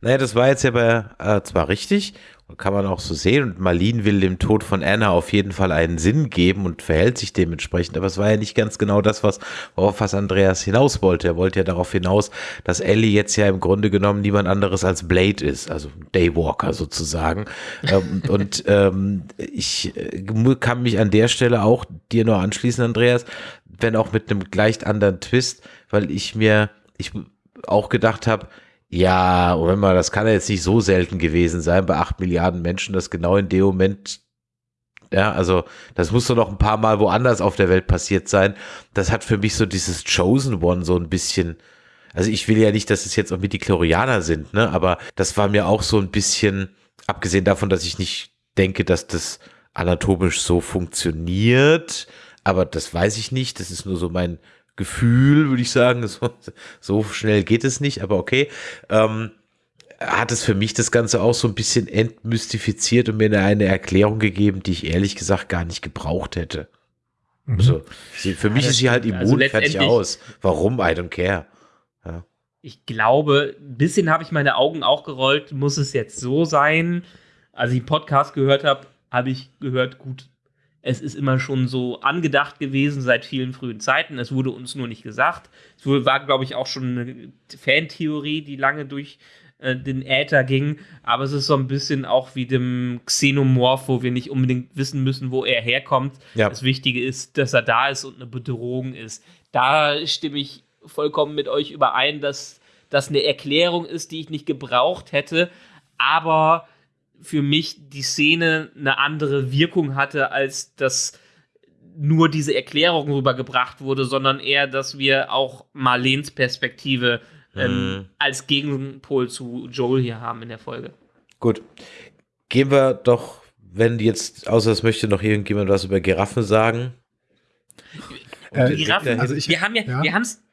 Naja, das war jetzt ja bei, äh, zwar richtig kann man auch so sehen. Und Marlene will dem Tod von Anna auf jeden Fall einen Sinn geben und verhält sich dementsprechend. Aber es war ja nicht ganz genau das, was, worauf was Andreas hinaus wollte. Er wollte ja darauf hinaus, dass Ellie jetzt ja im Grunde genommen niemand anderes als Blade ist, also Daywalker sozusagen. ähm, und ähm, ich äh, kann mich an der Stelle auch dir noch anschließen, Andreas, wenn auch mit einem leicht anderen Twist, weil ich mir, ich auch gedacht habe, ja, Moment mal, das kann ja jetzt nicht so selten gewesen sein bei acht Milliarden Menschen, dass genau in dem Moment, ja, also das muss doch noch ein paar Mal woanders auf der Welt passiert sein. Das hat für mich so dieses Chosen One so ein bisschen, also ich will ja nicht, dass es jetzt auch mit die Chlorianer sind, ne, aber das war mir auch so ein bisschen, abgesehen davon, dass ich nicht denke, dass das anatomisch so funktioniert, aber das weiß ich nicht, das ist nur so mein Gefühl, würde ich sagen. So, so, schnell geht es nicht, aber okay. Ähm, hat es für mich das Ganze auch so ein bisschen entmystifiziert und mir eine Erklärung gegeben, die ich ehrlich gesagt gar nicht gebraucht hätte. Mhm. Also, sie, für mich ist sie halt immun, also fertig aus. Warum? I don't care. Ja. Ich glaube, ein bisschen habe ich meine Augen auch gerollt. Muss es jetzt so sein? als ich den Podcast gehört habe, habe ich gehört, gut, es ist immer schon so angedacht gewesen seit vielen frühen Zeiten. Es wurde uns nur nicht gesagt. Es war, glaube ich, auch schon eine Fantheorie, die lange durch äh, den Äther ging. Aber es ist so ein bisschen auch wie dem Xenomorph, wo wir nicht unbedingt wissen müssen, wo er herkommt. Ja. Das Wichtige ist, dass er da ist und eine Bedrohung ist. Da stimme ich vollkommen mit euch überein, dass das eine Erklärung ist, die ich nicht gebraucht hätte. Aber für mich die Szene eine andere Wirkung hatte, als dass nur diese Erklärung rübergebracht wurde, sondern eher, dass wir auch Marleens Perspektive ähm, mhm. als Gegenpol zu Joel hier haben in der Folge. Gut. Gehen wir doch, wenn jetzt, außer es möchte noch irgendjemand was über Giraffen sagen. Äh, Giraffen, also ich, wir haben ja, ja. wir haben es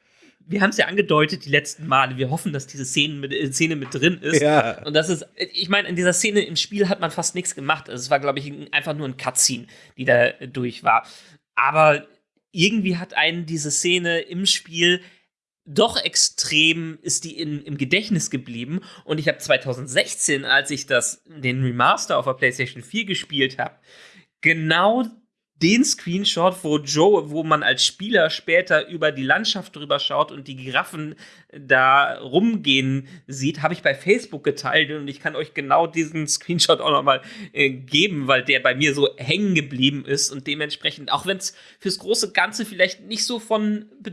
wir haben es ja angedeutet die letzten Male. Wir hoffen, dass diese Szene mit, äh, Szene mit drin ist. Ja. Und das ist, ich meine, in dieser Szene im Spiel hat man fast nichts gemacht. Also es war, glaube ich, einfach nur ein Cutscene, die da durch war. Aber irgendwie hat einen diese Szene im Spiel doch extrem ist die in, im Gedächtnis geblieben. Und ich habe 2016, als ich das, den Remaster auf der PlayStation 4 gespielt habe, genau den Screenshot, wo Joe, wo man als Spieler später über die Landschaft drüber schaut und die Giraffen da rumgehen sieht, habe ich bei Facebook geteilt und ich kann euch genau diesen Screenshot auch nochmal äh, geben, weil der bei mir so hängen geblieben ist und dementsprechend, auch wenn es fürs große Ganze vielleicht nicht so von be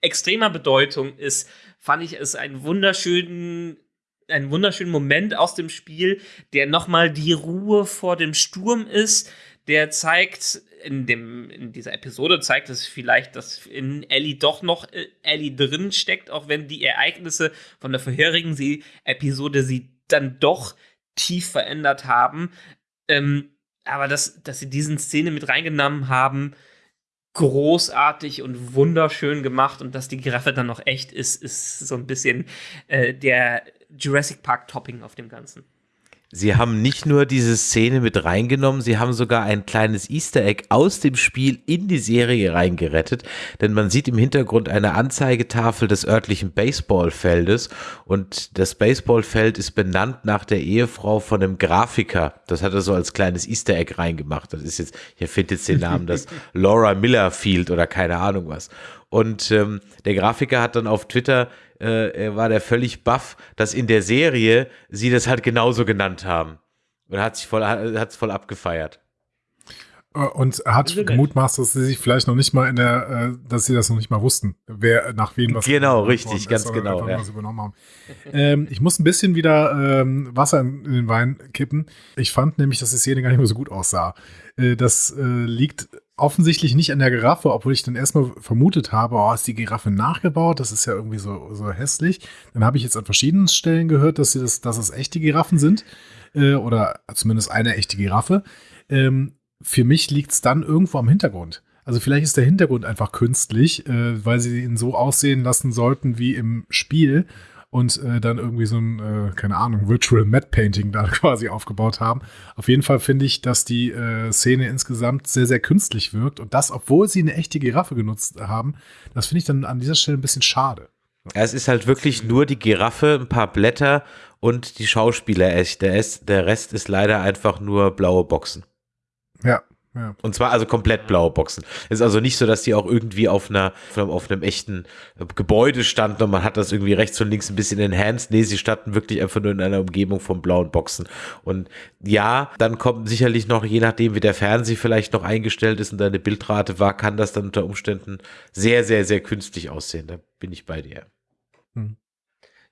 extremer Bedeutung ist, fand ich es einen wunderschönen einen wunderschönen Moment aus dem Spiel, der nochmal die Ruhe vor dem Sturm ist, der zeigt, in, dem, in dieser Episode zeigt es vielleicht, dass in Ellie doch noch äh, Ellie drin steckt, auch wenn die Ereignisse von der vorherigen sie Episode sie dann doch tief verändert haben. Ähm, aber dass, dass sie diesen Szene mit reingenommen haben, großartig und wunderschön gemacht und dass die Giraffe dann noch echt ist, ist so ein bisschen äh, der Jurassic Park Topping auf dem Ganzen. Sie haben nicht nur diese Szene mit reingenommen, sie haben sogar ein kleines Easter Egg aus dem Spiel in die Serie reingerettet, denn man sieht im Hintergrund eine Anzeigetafel des örtlichen Baseballfeldes und das Baseballfeld ist benannt nach der Ehefrau von einem Grafiker. Das hat er so als kleines Easter Egg reingemacht. Das ist jetzt, hier findet jetzt den Namen, das Laura Miller Field oder keine Ahnung was. Und ähm, der Grafiker hat dann auf Twitter äh, war der völlig baff, dass in der Serie sie das halt genauso genannt haben. Und hat sich voll, hat es voll abgefeiert. Äh, und hat gemutmaßt, dass sie sich vielleicht noch nicht mal in der, äh, dass sie das noch nicht mal wussten, wer nach wem was Genau, richtig, ganz genau. Ja. übernommen haben. ähm, ich muss ein bisschen wieder ähm, Wasser in, in, den Wein kippen. Ich fand nämlich, dass die Szene gar nicht mehr so gut aussah. Äh, das äh, liegt offensichtlich nicht an der Giraffe, obwohl ich dann erstmal vermutet habe, oh, ist die Giraffe nachgebaut? Das ist ja irgendwie so, so hässlich. Dann habe ich jetzt an verschiedenen Stellen gehört, dass, sie das, dass es echte Giraffen sind. Äh, oder zumindest eine echte Giraffe. Ähm, für mich liegt es dann irgendwo am Hintergrund. Also vielleicht ist der Hintergrund einfach künstlich, äh, weil sie ihn so aussehen lassen sollten wie im Spiel und äh, dann irgendwie so ein, äh, keine Ahnung, Virtual Matte Painting da quasi aufgebaut haben. Auf jeden Fall finde ich, dass die äh, Szene insgesamt sehr, sehr künstlich wirkt und das, obwohl sie eine echte Giraffe genutzt haben, das finde ich dann an dieser Stelle ein bisschen schade. Es ist halt wirklich nur die Giraffe, ein paar Blätter und die Schauspieler echt. Der, der Rest ist leider einfach nur blaue Boxen. Ja, ja. Und zwar also komplett blaue Boxen. Es ist also nicht so, dass die auch irgendwie auf einer, auf einem echten Gebäude standen und man hat das irgendwie rechts und links ein bisschen enhanced. Nee, sie standen wirklich einfach nur in einer Umgebung von blauen Boxen. Und ja, dann kommt sicherlich noch, je nachdem wie der Fernseher vielleicht noch eingestellt ist und deine Bildrate war, kann das dann unter Umständen sehr, sehr, sehr künstlich aussehen. Da bin ich bei dir. Hm.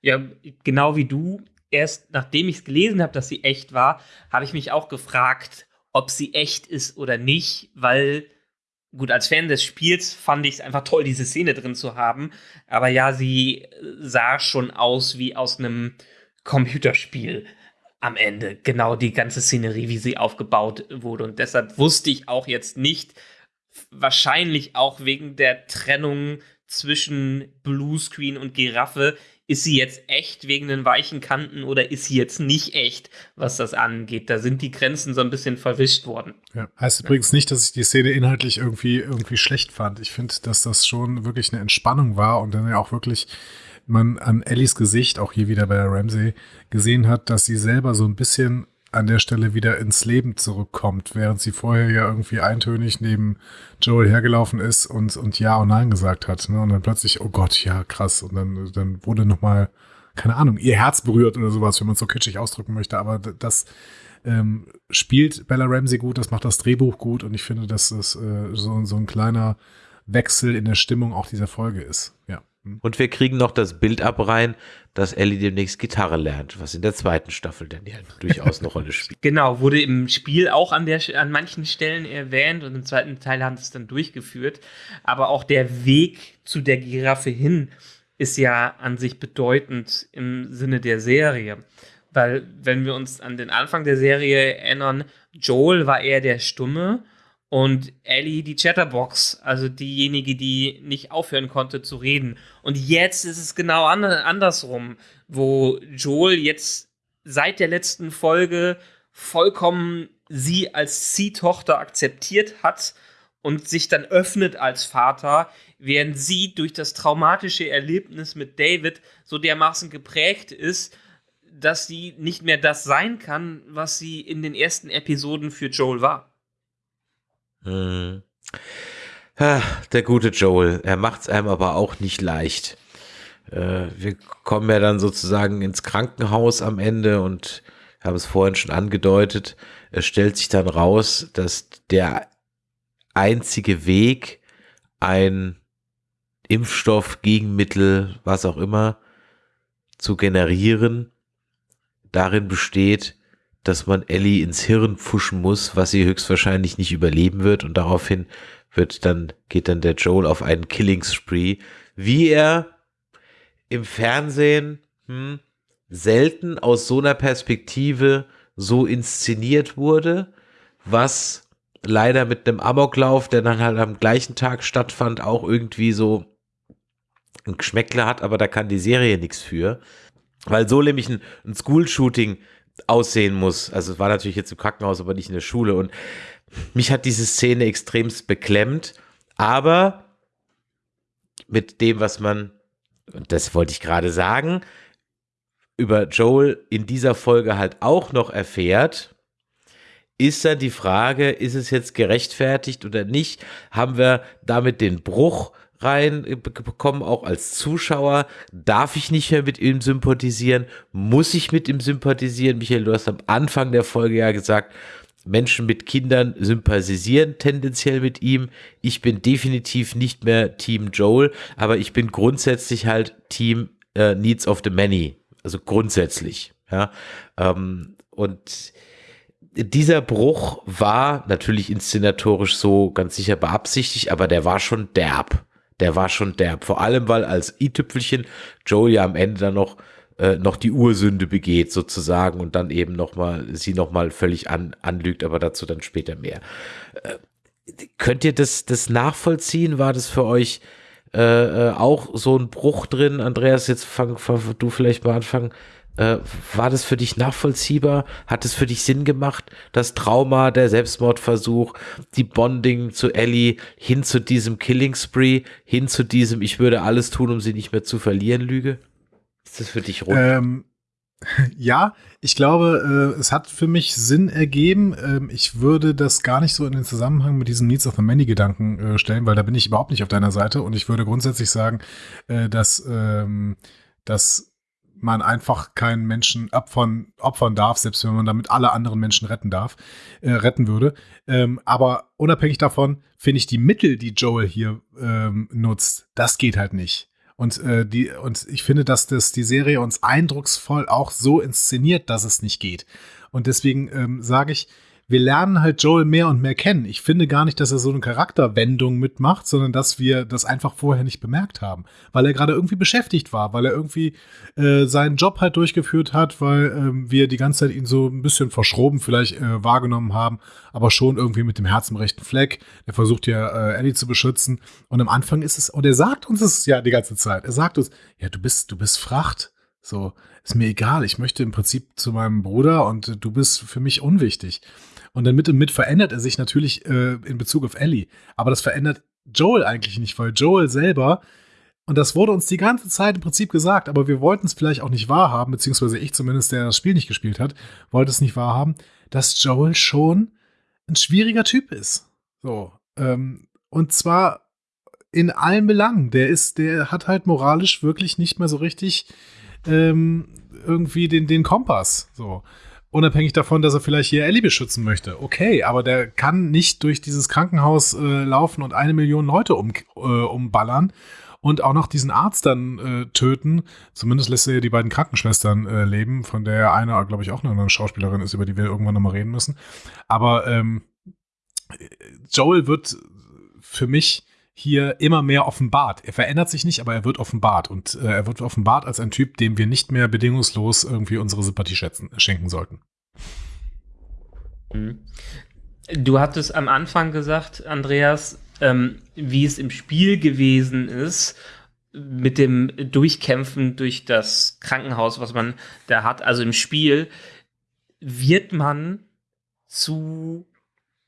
Ja, genau wie du. Erst nachdem ich es gelesen habe, dass sie echt war, habe ich mich auch gefragt, ob sie echt ist oder nicht, weil gut, als Fan des Spiels fand ich es einfach toll, diese Szene drin zu haben. Aber ja, sie sah schon aus wie aus einem Computerspiel am Ende. Genau die ganze Szenerie, wie sie aufgebaut wurde. Und deshalb wusste ich auch jetzt nicht, wahrscheinlich auch wegen der Trennung zwischen Bluescreen und Giraffe, ist sie jetzt echt wegen den weichen Kanten oder ist sie jetzt nicht echt, was das angeht? Da sind die Grenzen so ein bisschen verwischt worden. Ja. Heißt übrigens nicht, dass ich die Szene inhaltlich irgendwie, irgendwie schlecht fand. Ich finde, dass das schon wirklich eine Entspannung war und dann ja auch wirklich man an Ellies Gesicht, auch hier wieder bei der Ramsey, gesehen hat, dass sie selber so ein bisschen an der Stelle wieder ins Leben zurückkommt, während sie vorher ja irgendwie eintönig neben Joel hergelaufen ist und, und Ja und Nein gesagt hat. Ne? Und dann plötzlich, oh Gott, ja, krass. Und dann, dann wurde nochmal, keine Ahnung, ihr Herz berührt oder sowas, wenn man es so kitschig ausdrücken möchte. Aber das ähm, spielt Bella Ramsey gut, das macht das Drehbuch gut und ich finde, dass das äh, so, so ein kleiner Wechsel in der Stimmung auch dieser Folge ist. Ja. Hm. Und wir kriegen noch das Bild ab rein, dass Ellie demnächst Gitarre lernt, was in der zweiten Staffel dann ja durchaus eine Rolle spielt. Genau, wurde im Spiel auch an, der, an manchen Stellen erwähnt und im zweiten Teil haben sie es dann durchgeführt. Aber auch der Weg zu der Giraffe hin ist ja an sich bedeutend im Sinne der Serie. Weil, wenn wir uns an den Anfang der Serie erinnern, Joel war eher der Stumme und Ellie die Chatterbox, also diejenige, die nicht aufhören konnte zu reden. Und jetzt ist es genau an andersrum, wo Joel jetzt seit der letzten Folge vollkommen sie als Ziehtochter akzeptiert hat und sich dann öffnet als Vater, während sie durch das traumatische Erlebnis mit David so dermaßen geprägt ist, dass sie nicht mehr das sein kann, was sie in den ersten Episoden für Joel war. Hm. Der gute Joel, er macht es einem aber auch nicht leicht. Äh, wir kommen ja dann sozusagen ins Krankenhaus am Ende und habe es vorhin schon angedeutet. Es stellt sich dann raus, dass der einzige Weg, ein Impfstoff, Gegenmittel, was auch immer, zu generieren, darin besteht, dass man Ellie ins Hirn pfuschen muss, was sie höchstwahrscheinlich nicht überleben wird und daraufhin wird dann, geht dann der Joel auf einen Killing Spree, wie er im Fernsehen hm, selten aus so einer Perspektive so inszeniert wurde, was leider mit einem Amoklauf, der dann halt am gleichen Tag stattfand, auch irgendwie so ein Geschmäckler hat, aber da kann die Serie nichts für. Weil so nämlich ein, ein School-Shooting aussehen muss. Also es war natürlich jetzt im Krankenhaus, aber nicht in der Schule. Und mich hat diese Szene extremst beklemmt. Aber mit dem, was man, und das wollte ich gerade sagen, über Joel in dieser Folge halt auch noch erfährt, ist dann die Frage, ist es jetzt gerechtfertigt oder nicht? Haben wir damit den Bruch reinbekommen, auch als Zuschauer. Darf ich nicht mehr mit ihm sympathisieren? Muss ich mit ihm sympathisieren? Michael, du hast am Anfang der Folge ja gesagt, Menschen mit Kindern sympathisieren tendenziell mit ihm. Ich bin definitiv nicht mehr Team Joel, aber ich bin grundsätzlich halt Team äh, Needs of the Many. Also grundsätzlich. Ja. Ähm, und dieser Bruch war natürlich inszenatorisch so ganz sicher beabsichtigt, aber der war schon derb der war schon derb. Vor allem, weil als i-Tüpfelchen Joel ja am Ende dann noch äh, noch die Ursünde begeht sozusagen und dann eben noch mal sie noch mal völlig an, anlügt, aber dazu dann später mehr. Äh, könnt ihr das das nachvollziehen? War das für euch äh, äh auch so ein Bruch drin? Andreas, jetzt fang, fang du vielleicht mal anfangen. Äh, war das für dich nachvollziehbar? Hat es für dich Sinn gemacht? Das Trauma, der Selbstmordversuch, die Bonding zu Ellie, hin zu diesem Killing Spree, hin zu diesem Ich würde alles tun, um sie nicht mehr zu verlieren, Lüge? Ist das für dich rund? Ähm, ja, ich glaube, äh, es hat für mich Sinn ergeben. Ähm, ich würde das gar nicht so in den Zusammenhang mit diesem Needs of the Many Gedanken äh, stellen, weil da bin ich überhaupt nicht auf deiner Seite und ich würde grundsätzlich sagen, äh, dass, ähm, dass man einfach keinen Menschen opfern, opfern darf, selbst wenn man damit alle anderen Menschen retten darf, äh, retten würde. Ähm, aber unabhängig davon finde ich die Mittel, die Joel hier ähm, nutzt, das geht halt nicht. Und, äh, die, und ich finde, dass das die Serie uns eindrucksvoll auch so inszeniert, dass es nicht geht. Und deswegen ähm, sage ich, wir lernen halt Joel mehr und mehr kennen. Ich finde gar nicht, dass er so eine Charakterwendung mitmacht, sondern dass wir das einfach vorher nicht bemerkt haben, weil er gerade irgendwie beschäftigt war, weil er irgendwie äh, seinen Job halt durchgeführt hat, weil ähm, wir die ganze Zeit ihn so ein bisschen verschroben vielleicht äh, wahrgenommen haben, aber schon irgendwie mit dem Herz im rechten Fleck. Er versucht ja äh, Ellie zu beschützen und am Anfang ist es und er sagt uns es ja die ganze Zeit. Er sagt uns, ja du bist du bist Fracht. So, ist mir egal. Ich möchte im Prinzip zu meinem Bruder und du bist für mich unwichtig. Und dann mit und mit verändert er sich natürlich äh, in Bezug auf Ellie. Aber das verändert Joel eigentlich nicht, weil Joel selber, Und das wurde uns die ganze Zeit im Prinzip gesagt, aber wir wollten es vielleicht auch nicht wahrhaben, beziehungsweise ich zumindest, der das Spiel nicht gespielt hat, wollte es nicht wahrhaben, dass Joel schon ein schwieriger Typ ist. So. Ähm, und zwar in allen Belangen. Der ist, der hat halt moralisch wirklich nicht mehr so richtig ähm, irgendwie den, den Kompass. So. Unabhängig davon, dass er vielleicht hier Ellie beschützen möchte. Okay, aber der kann nicht durch dieses Krankenhaus äh, laufen und eine Million Leute um, äh, umballern und auch noch diesen Arzt dann äh, töten. Zumindest lässt er ja die beiden Krankenschwestern äh, leben, von der eine, glaube ich, auch eine Schauspielerin ist, über die wir irgendwann nochmal reden müssen. Aber ähm, Joel wird für mich hier immer mehr offenbart. Er verändert sich nicht, aber er wird offenbart. Und äh, er wird offenbart als ein Typ, dem wir nicht mehr bedingungslos irgendwie unsere Sympathie schätzen, schenken sollten. Mhm. Du hattest am Anfang gesagt, Andreas, ähm, wie es im Spiel gewesen ist, mit dem Durchkämpfen durch das Krankenhaus, was man da hat. Also im Spiel wird man zu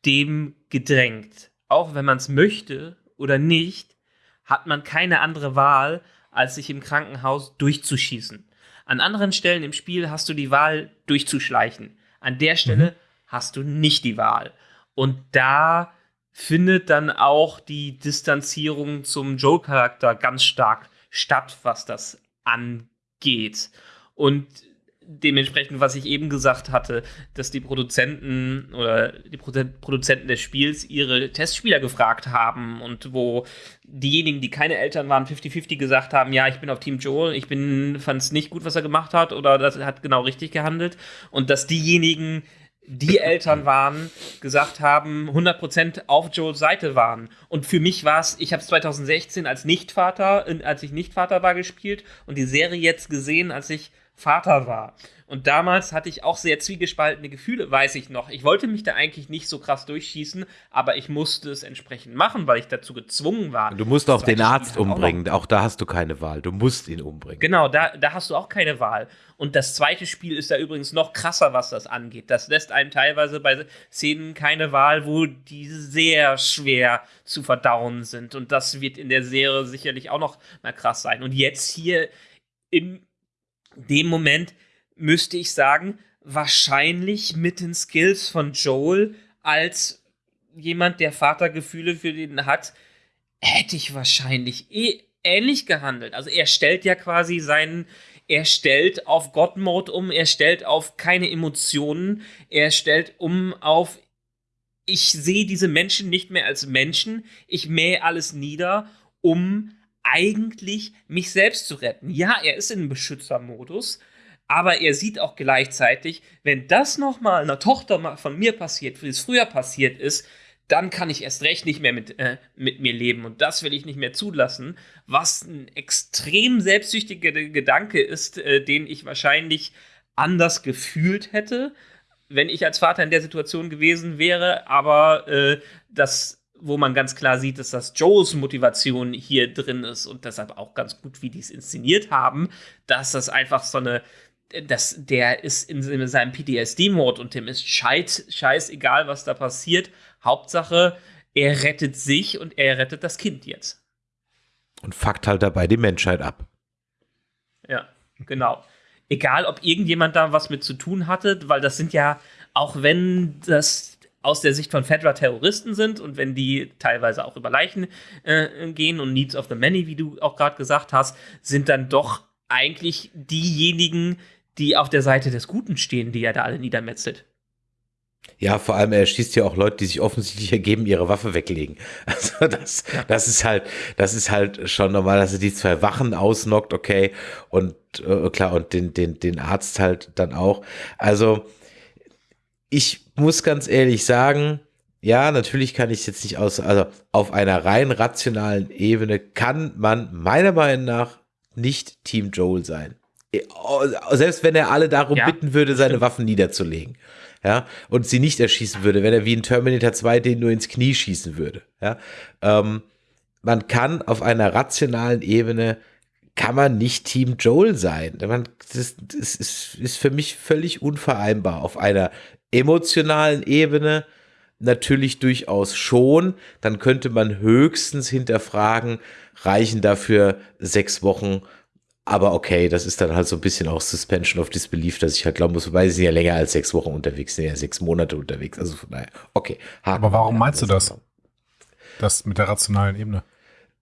dem gedrängt. Auch wenn man es möchte oder nicht, hat man keine andere Wahl, als sich im Krankenhaus durchzuschießen. An anderen Stellen im Spiel hast du die Wahl, durchzuschleichen. An der Stelle mhm. hast du nicht die Wahl. Und da findet dann auch die Distanzierung zum Joe-Charakter ganz stark statt, was das angeht. Und dementsprechend, was ich eben gesagt hatte, dass die Produzenten oder die Produzenten des Spiels ihre Testspieler gefragt haben und wo diejenigen, die keine Eltern waren, 50-50 gesagt haben, ja, ich bin auf Team Joel, ich fand es nicht gut, was er gemacht hat oder das hat genau richtig gehandelt und dass diejenigen, die Eltern waren, gesagt haben, 100% auf Joels Seite waren. Und für mich war es, ich habe es 2016 als Nichtvater, als ich Nichtvater war, gespielt und die Serie jetzt gesehen, als ich Vater war. Und damals hatte ich auch sehr zwiegespaltene Gefühle, weiß ich noch. Ich wollte mich da eigentlich nicht so krass durchschießen, aber ich musste es entsprechend machen, weil ich dazu gezwungen war. Du musst auch den Arzt umbringen, auch, auch, da hast du keine Wahl. Du musst ihn umbringen. Genau, da, da hast du auch keine Wahl. Und das zweite Spiel ist da übrigens noch krasser, was das angeht. Das lässt einem teilweise bei Szenen keine Wahl, wo die sehr schwer zu verdauen sind. Und das wird in der Serie sicherlich auch noch mal krass sein. Und jetzt hier in dem Moment müsste ich sagen, wahrscheinlich mit den Skills von Joel als jemand, der Vatergefühle für den hat, hätte ich wahrscheinlich eh ähnlich gehandelt. Also er stellt ja quasi seinen, er stellt auf God-Mode um, er stellt auf keine Emotionen, er stellt um auf, ich sehe diese Menschen nicht mehr als Menschen, ich mähe alles nieder, um eigentlich mich selbst zu retten. Ja, er ist in Beschützermodus, aber er sieht auch gleichzeitig, wenn das nochmal einer Tochter von mir passiert, wie es früher passiert ist, dann kann ich erst recht nicht mehr mit, äh, mit mir leben und das will ich nicht mehr zulassen, was ein extrem selbstsüchtiger Gedanke ist, äh, den ich wahrscheinlich anders gefühlt hätte, wenn ich als Vater in der Situation gewesen wäre, aber äh, das wo man ganz klar sieht, dass das Joes Motivation hier drin ist und deshalb auch ganz gut, wie die es inszeniert haben, dass das einfach so eine, dass der ist in, in seinem PTSD-Mode und dem ist scheiß, scheißegal, was da passiert. Hauptsache, er rettet sich und er rettet das Kind jetzt. Und fuckt halt dabei die Menschheit ab. Ja, genau. Egal, ob irgendjemand da was mit zu tun hatte, weil das sind ja, auch wenn das aus der Sicht von Fedra Terroristen sind und wenn die teilweise auch über Leichen äh, gehen und Needs of the Many, wie du auch gerade gesagt hast, sind dann doch eigentlich diejenigen, die auf der Seite des Guten stehen, die er da alle niedermetzelt. Ja, vor allem er schießt ja auch Leute, die sich offensichtlich ergeben, ihre Waffe weglegen. Also das, das ist halt, das ist halt schon normal, dass er die zwei Wachen ausnockt, okay, und äh, klar und den den den Arzt halt dann auch. Also ich muss ganz ehrlich sagen, ja, natürlich kann ich es jetzt nicht aus, also auf einer rein rationalen Ebene kann man meiner Meinung nach nicht Team Joel sein. Selbst wenn er alle darum ja, bitten würde, seine stimmt. Waffen niederzulegen. Ja, und sie nicht erschießen würde, wenn er wie in Terminator 2 den nur ins Knie schießen würde. Ja, ähm, man kann auf einer rationalen Ebene kann man nicht Team Joel sein. Man, das, das ist, ist für mich völlig unvereinbar auf einer emotionalen Ebene natürlich durchaus schon. Dann könnte man höchstens hinterfragen, reichen dafür sechs Wochen. Aber okay, das ist dann halt so ein bisschen auch Suspension of Disbelief, dass ich halt glauben muss, wobei sie sind ja länger als sechs Wochen unterwegs, sind ja sechs Monate unterwegs. Also von daher, okay. Haken Aber warum meinst du das? Das mit der rationalen Ebene?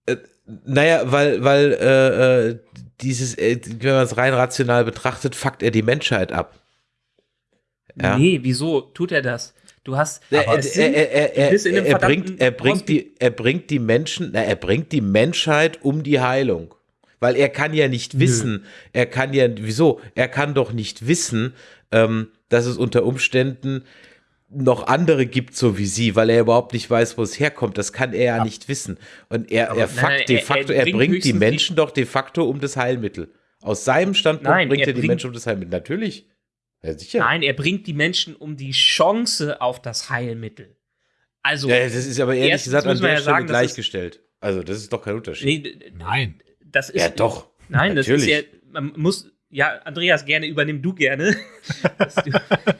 Äh, naja, weil, weil äh, äh dieses, äh, wenn man es rein rational betrachtet, fuckt er die Menschheit ab. Ja? Nee, wieso tut er das? Du hast er, er, er, er, er bringt, er bringt die er bringt die Menschen, na, er bringt die Menschheit um die Heilung. Weil er kann ja nicht Nö. wissen, er kann ja, wieso? Er kann doch nicht wissen, ähm, dass es unter Umständen noch andere gibt, so wie sie, weil er überhaupt nicht weiß, wo es herkommt. Das kann er ja, ja. nicht wissen. Und er, er, fakt, nein, de facto, er, bringt die Menschen doch de facto um das Heilmittel. Aus seinem Standpunkt nein, bringt er, die Menschen um das Heilmittel. Natürlich. Ja, sicher. Nein, er bringt die Menschen um die Chance auf das Heilmittel. Also. Ja, das ist aber ehrlich gesagt an der ja Stelle sagen, gleichgestellt. Also, das ist doch kein Unterschied. Nee, nein. Das ist. Ja, doch. Nein, Natürlich. das ist ja. Man muss, ja, Andreas, gerne übernimm du gerne.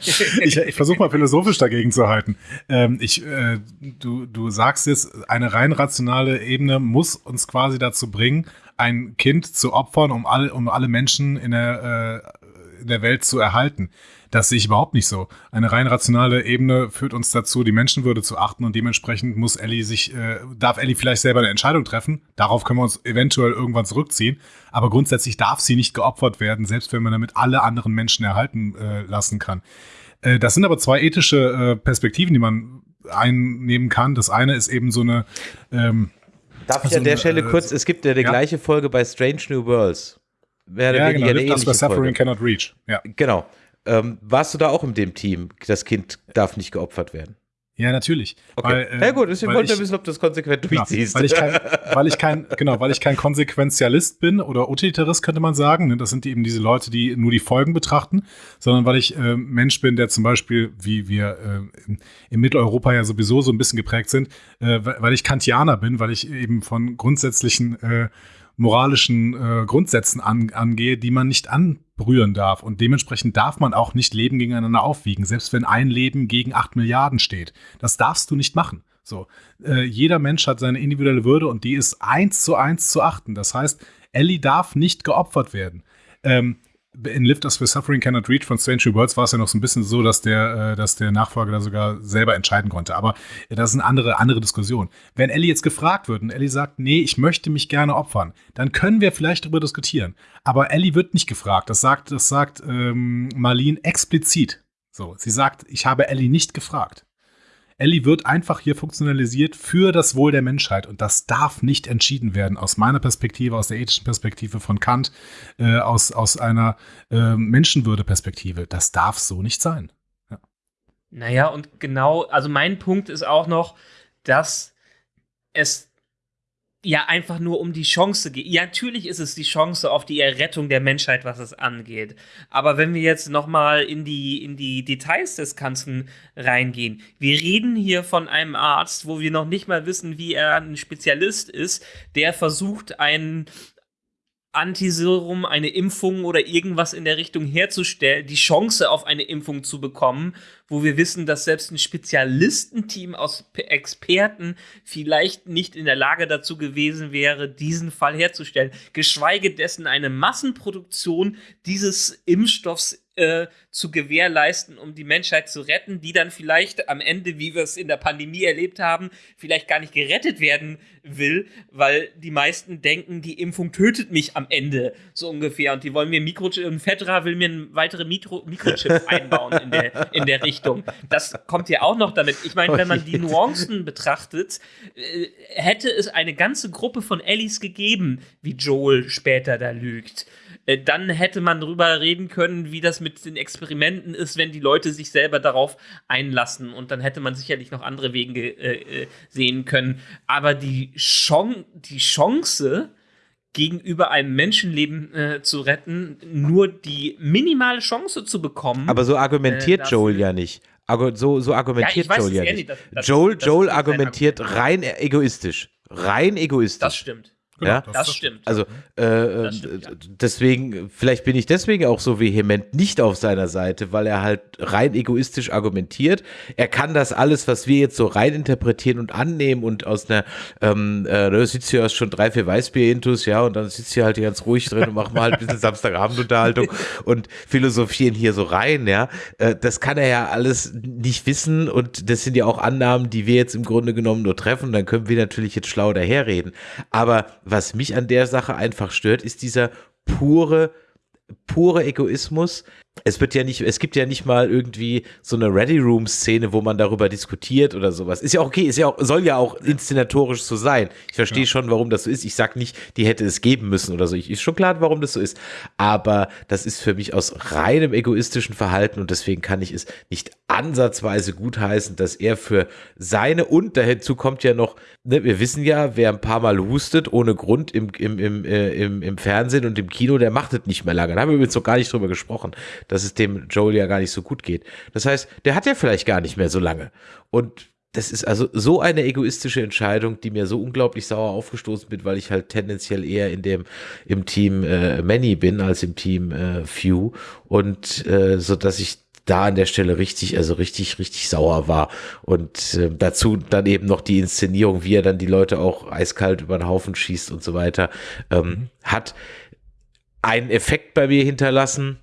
ich ich versuche mal philosophisch dagegen zu halten. Ähm, ich, äh, du, du sagst jetzt, eine rein rationale Ebene muss uns quasi dazu bringen, ein Kind zu opfern, um, all, um alle Menschen in der, äh, der Welt zu erhalten. Das sehe ich überhaupt nicht so. Eine rein rationale Ebene führt uns dazu, die Menschenwürde zu achten und dementsprechend muss Ellie sich, äh, darf Ellie vielleicht selber eine Entscheidung treffen. Darauf können wir uns eventuell irgendwann zurückziehen. Aber grundsätzlich darf sie nicht geopfert werden, selbst wenn man damit alle anderen Menschen erhalten äh, lassen kann. Äh, das sind aber zwei ethische äh, Perspektiven, die man einnehmen kann. Das eine ist eben so eine. Ähm, Darf ich an der Stelle äh, kurz, es gibt ja die ja. gleiche Folge bei Strange New Worlds. Mehr ja, genau, eine ähnliche Suffering cannot reach. Ja. Genau. Ähm, warst du da auch in dem Team? Das Kind darf nicht geopfert werden. Ja, natürlich. Okay. Weil, äh, ja gut, ich wollte wissen, ob du das konsequent genau, durchziehst. Weil ich kein, weil ich kein, genau, weil ich kein Konsequenzialist bin oder Utilitarist, könnte man sagen. Ne? Das sind eben diese Leute, die nur die Folgen betrachten, sondern weil ich äh, Mensch bin, der zum Beispiel, wie wir äh, in Mitteleuropa ja sowieso so ein bisschen geprägt sind, äh, weil ich Kantianer bin, weil ich eben von grundsätzlichen äh, moralischen äh, Grundsätzen an, angehe, die man nicht anbrühren darf. Und dementsprechend darf man auch nicht Leben gegeneinander aufwiegen, selbst wenn ein Leben gegen acht Milliarden steht. Das darfst du nicht machen. So, äh, jeder Mensch hat seine individuelle Würde und die ist eins zu eins zu achten. Das heißt, Ellie darf nicht geopfert werden. Ähm, in Lift Us for Suffering Cannot Reach von Strange Worlds war es ja noch so ein bisschen so, dass der, äh, dass der Nachfolger da sogar selber entscheiden konnte. Aber das ist eine andere, andere Diskussion. Wenn Ellie jetzt gefragt wird und Ellie sagt, nee, ich möchte mich gerne opfern, dann können wir vielleicht darüber diskutieren. Aber Ellie wird nicht gefragt. Das sagt, das sagt ähm, Marlene explizit. So, sie sagt, ich habe Ellie nicht gefragt. Ellie wird einfach hier funktionalisiert für das Wohl der Menschheit und das darf nicht entschieden werden aus meiner Perspektive, aus der ethischen Perspektive von Kant, äh, aus, aus einer äh, Menschenwürde-Perspektive. Das darf so nicht sein. Ja. Naja, und genau, also mein Punkt ist auch noch, dass es ja einfach nur um die Chance geht. Ja, natürlich ist es die Chance auf die Errettung der Menschheit, was es angeht. Aber wenn wir jetzt noch mal in die in die Details des Ganzen reingehen, wir reden hier von einem Arzt, wo wir noch nicht mal wissen, wie er ein Spezialist ist, der versucht einen Antiserum, eine Impfung oder irgendwas in der Richtung herzustellen, die Chance auf eine Impfung zu bekommen, wo wir wissen, dass selbst ein Spezialistenteam aus Experten vielleicht nicht in der Lage dazu gewesen wäre, diesen Fall herzustellen, geschweige dessen eine Massenproduktion dieses Impfstoffs äh, zu gewährleisten, um die Menschheit zu retten, die dann vielleicht am Ende, wie wir es in der Pandemie erlebt haben, vielleicht gar nicht gerettet werden will, weil die meisten denken, die Impfung tötet mich am Ende, so ungefähr. Und die wollen mir Mikrochip, und Fedra will mir einen weiteren Mikro Mikrochip einbauen in der, in der Richtung. Das kommt ja auch noch damit. Ich meine, wenn man die Nuancen betrachtet, äh, hätte es eine ganze Gruppe von Ellies gegeben, wie Joel später da lügt. Äh, dann hätte man darüber reden können, wie das mit den Experimenten ist, wenn die Leute sich selber darauf einlassen. Und dann hätte man sicherlich noch andere Wege äh, äh, sehen können. Aber die, Chance, die Chance, gegenüber einem Menschenleben äh, zu retten, nur die minimale Chance zu bekommen. Aber so argumentiert äh, Joel ja nicht. So, so argumentiert ja, Joel ja nicht. Das, das, Joel, Joel argumentiert rein egoistisch. Rein egoistisch. Das stimmt. Genau, ja? das- Das stimmt. Also äh, Das stimmt, ja. deswegen, vielleicht bin ich deswegen auch so vehement nicht auf seiner Seite, weil er halt rein egoistisch argumentiert. Er kann das alles, was wir jetzt so rein interpretieren und annehmen und aus einer, ähm, äh, da sitzt hier schon drei, vier Weißbier-Intus, ja, und dann sitzt hier halt ganz ruhig drin und machen mal halt ein bisschen Samstagabendunterhaltung und philosophieren hier so rein, ja. Äh, das kann er ja alles nicht wissen und das sind ja auch Annahmen, die wir jetzt im Grunde genommen nur treffen. Dann können wir natürlich jetzt schlau daherreden. Aber was mich an der Sache einfach stört, ist dieser pure, pure Egoismus. Es wird ja nicht, es gibt ja nicht mal irgendwie so eine Ready Room Szene, wo man darüber diskutiert oder sowas. Ist ja auch okay, ist ja auch, soll ja auch inszenatorisch so sein. Ich verstehe schon, warum das so ist. Ich sag nicht, die hätte es geben müssen oder so. Ich ist schon klar, warum das so ist. Aber das ist für mich aus reinem egoistischen Verhalten und deswegen kann ich es nicht ansatzweise gutheißen, dass er für seine und dazu kommt ja noch, ne, wir wissen ja, wer ein paar Mal hustet ohne Grund im, im, im, äh, im, im Fernsehen und im Kino, der macht es nicht mehr lange. Da haben wir übrigens noch gar nicht drüber gesprochen, dass es dem Joel ja gar nicht so gut geht. Das heißt, der hat ja vielleicht gar nicht mehr so lange. Und das ist also so eine egoistische Entscheidung, die mir so unglaublich sauer aufgestoßen wird, weil ich halt tendenziell eher in dem im Team äh, Many bin als im Team äh, Few und äh, so dass ich da an der Stelle richtig, also richtig, richtig sauer war. Und äh, dazu dann eben noch die Inszenierung, wie er dann die Leute auch eiskalt über den Haufen schießt und so weiter, ähm, hat einen Effekt bei mir hinterlassen,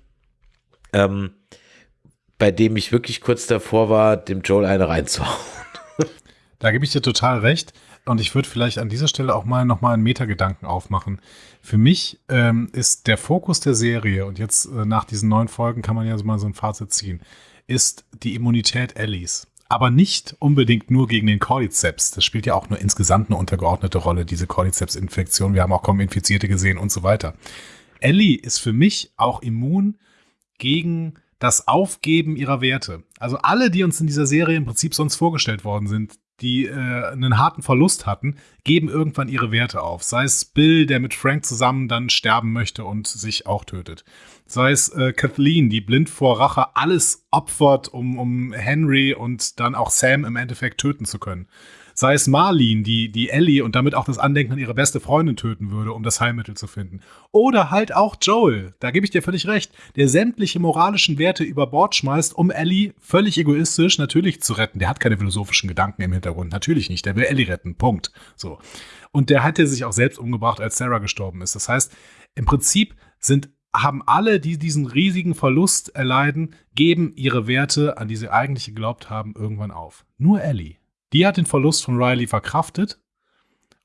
ähm, bei dem ich wirklich kurz davor war, dem Joel eine reinzuhauen. Da gebe ich dir total recht. Und ich würde vielleicht an dieser Stelle auch mal nochmal einen Metagedanken aufmachen. Für mich ähm, ist der Fokus der Serie, und jetzt äh, nach diesen neun Folgen kann man ja so mal so ein Fazit ziehen, ist die Immunität Ellies. Aber nicht unbedingt nur gegen den Cordyceps. Das spielt ja auch nur insgesamt eine untergeordnete Rolle, diese Cordyceps-Infektion. Wir haben auch kaum Infizierte gesehen und so weiter. Ellie ist für mich auch immun gegen das Aufgeben ihrer Werte. Also alle, die uns in dieser Serie im Prinzip sonst vorgestellt worden sind, die äh, einen harten Verlust hatten, geben irgendwann ihre Werte auf. Sei es Bill, der mit Frank zusammen dann sterben möchte und sich auch tötet. Sei es äh, Kathleen, die blind vor Rache alles opfert, um, um Henry und dann auch Sam im Endeffekt töten zu können. Sei es Marlene, die, die Ellie und damit auch das Andenken an ihre beste Freundin töten würde, um das Heilmittel zu finden. Oder halt auch Joel, da gebe ich dir völlig recht, der sämtliche moralischen Werte über Bord schmeißt, um Ellie völlig egoistisch natürlich zu retten. Der hat keine philosophischen Gedanken im Hintergrund, natürlich nicht. Der will Ellie retten, Punkt. So. Und der hatte sich auch selbst umgebracht, als Sarah gestorben ist. Das heißt, im Prinzip sind haben alle, die diesen riesigen Verlust erleiden, geben ihre Werte, an die sie eigentlich geglaubt haben, irgendwann auf. Nur Ellie. Die hat den Verlust von Riley verkraftet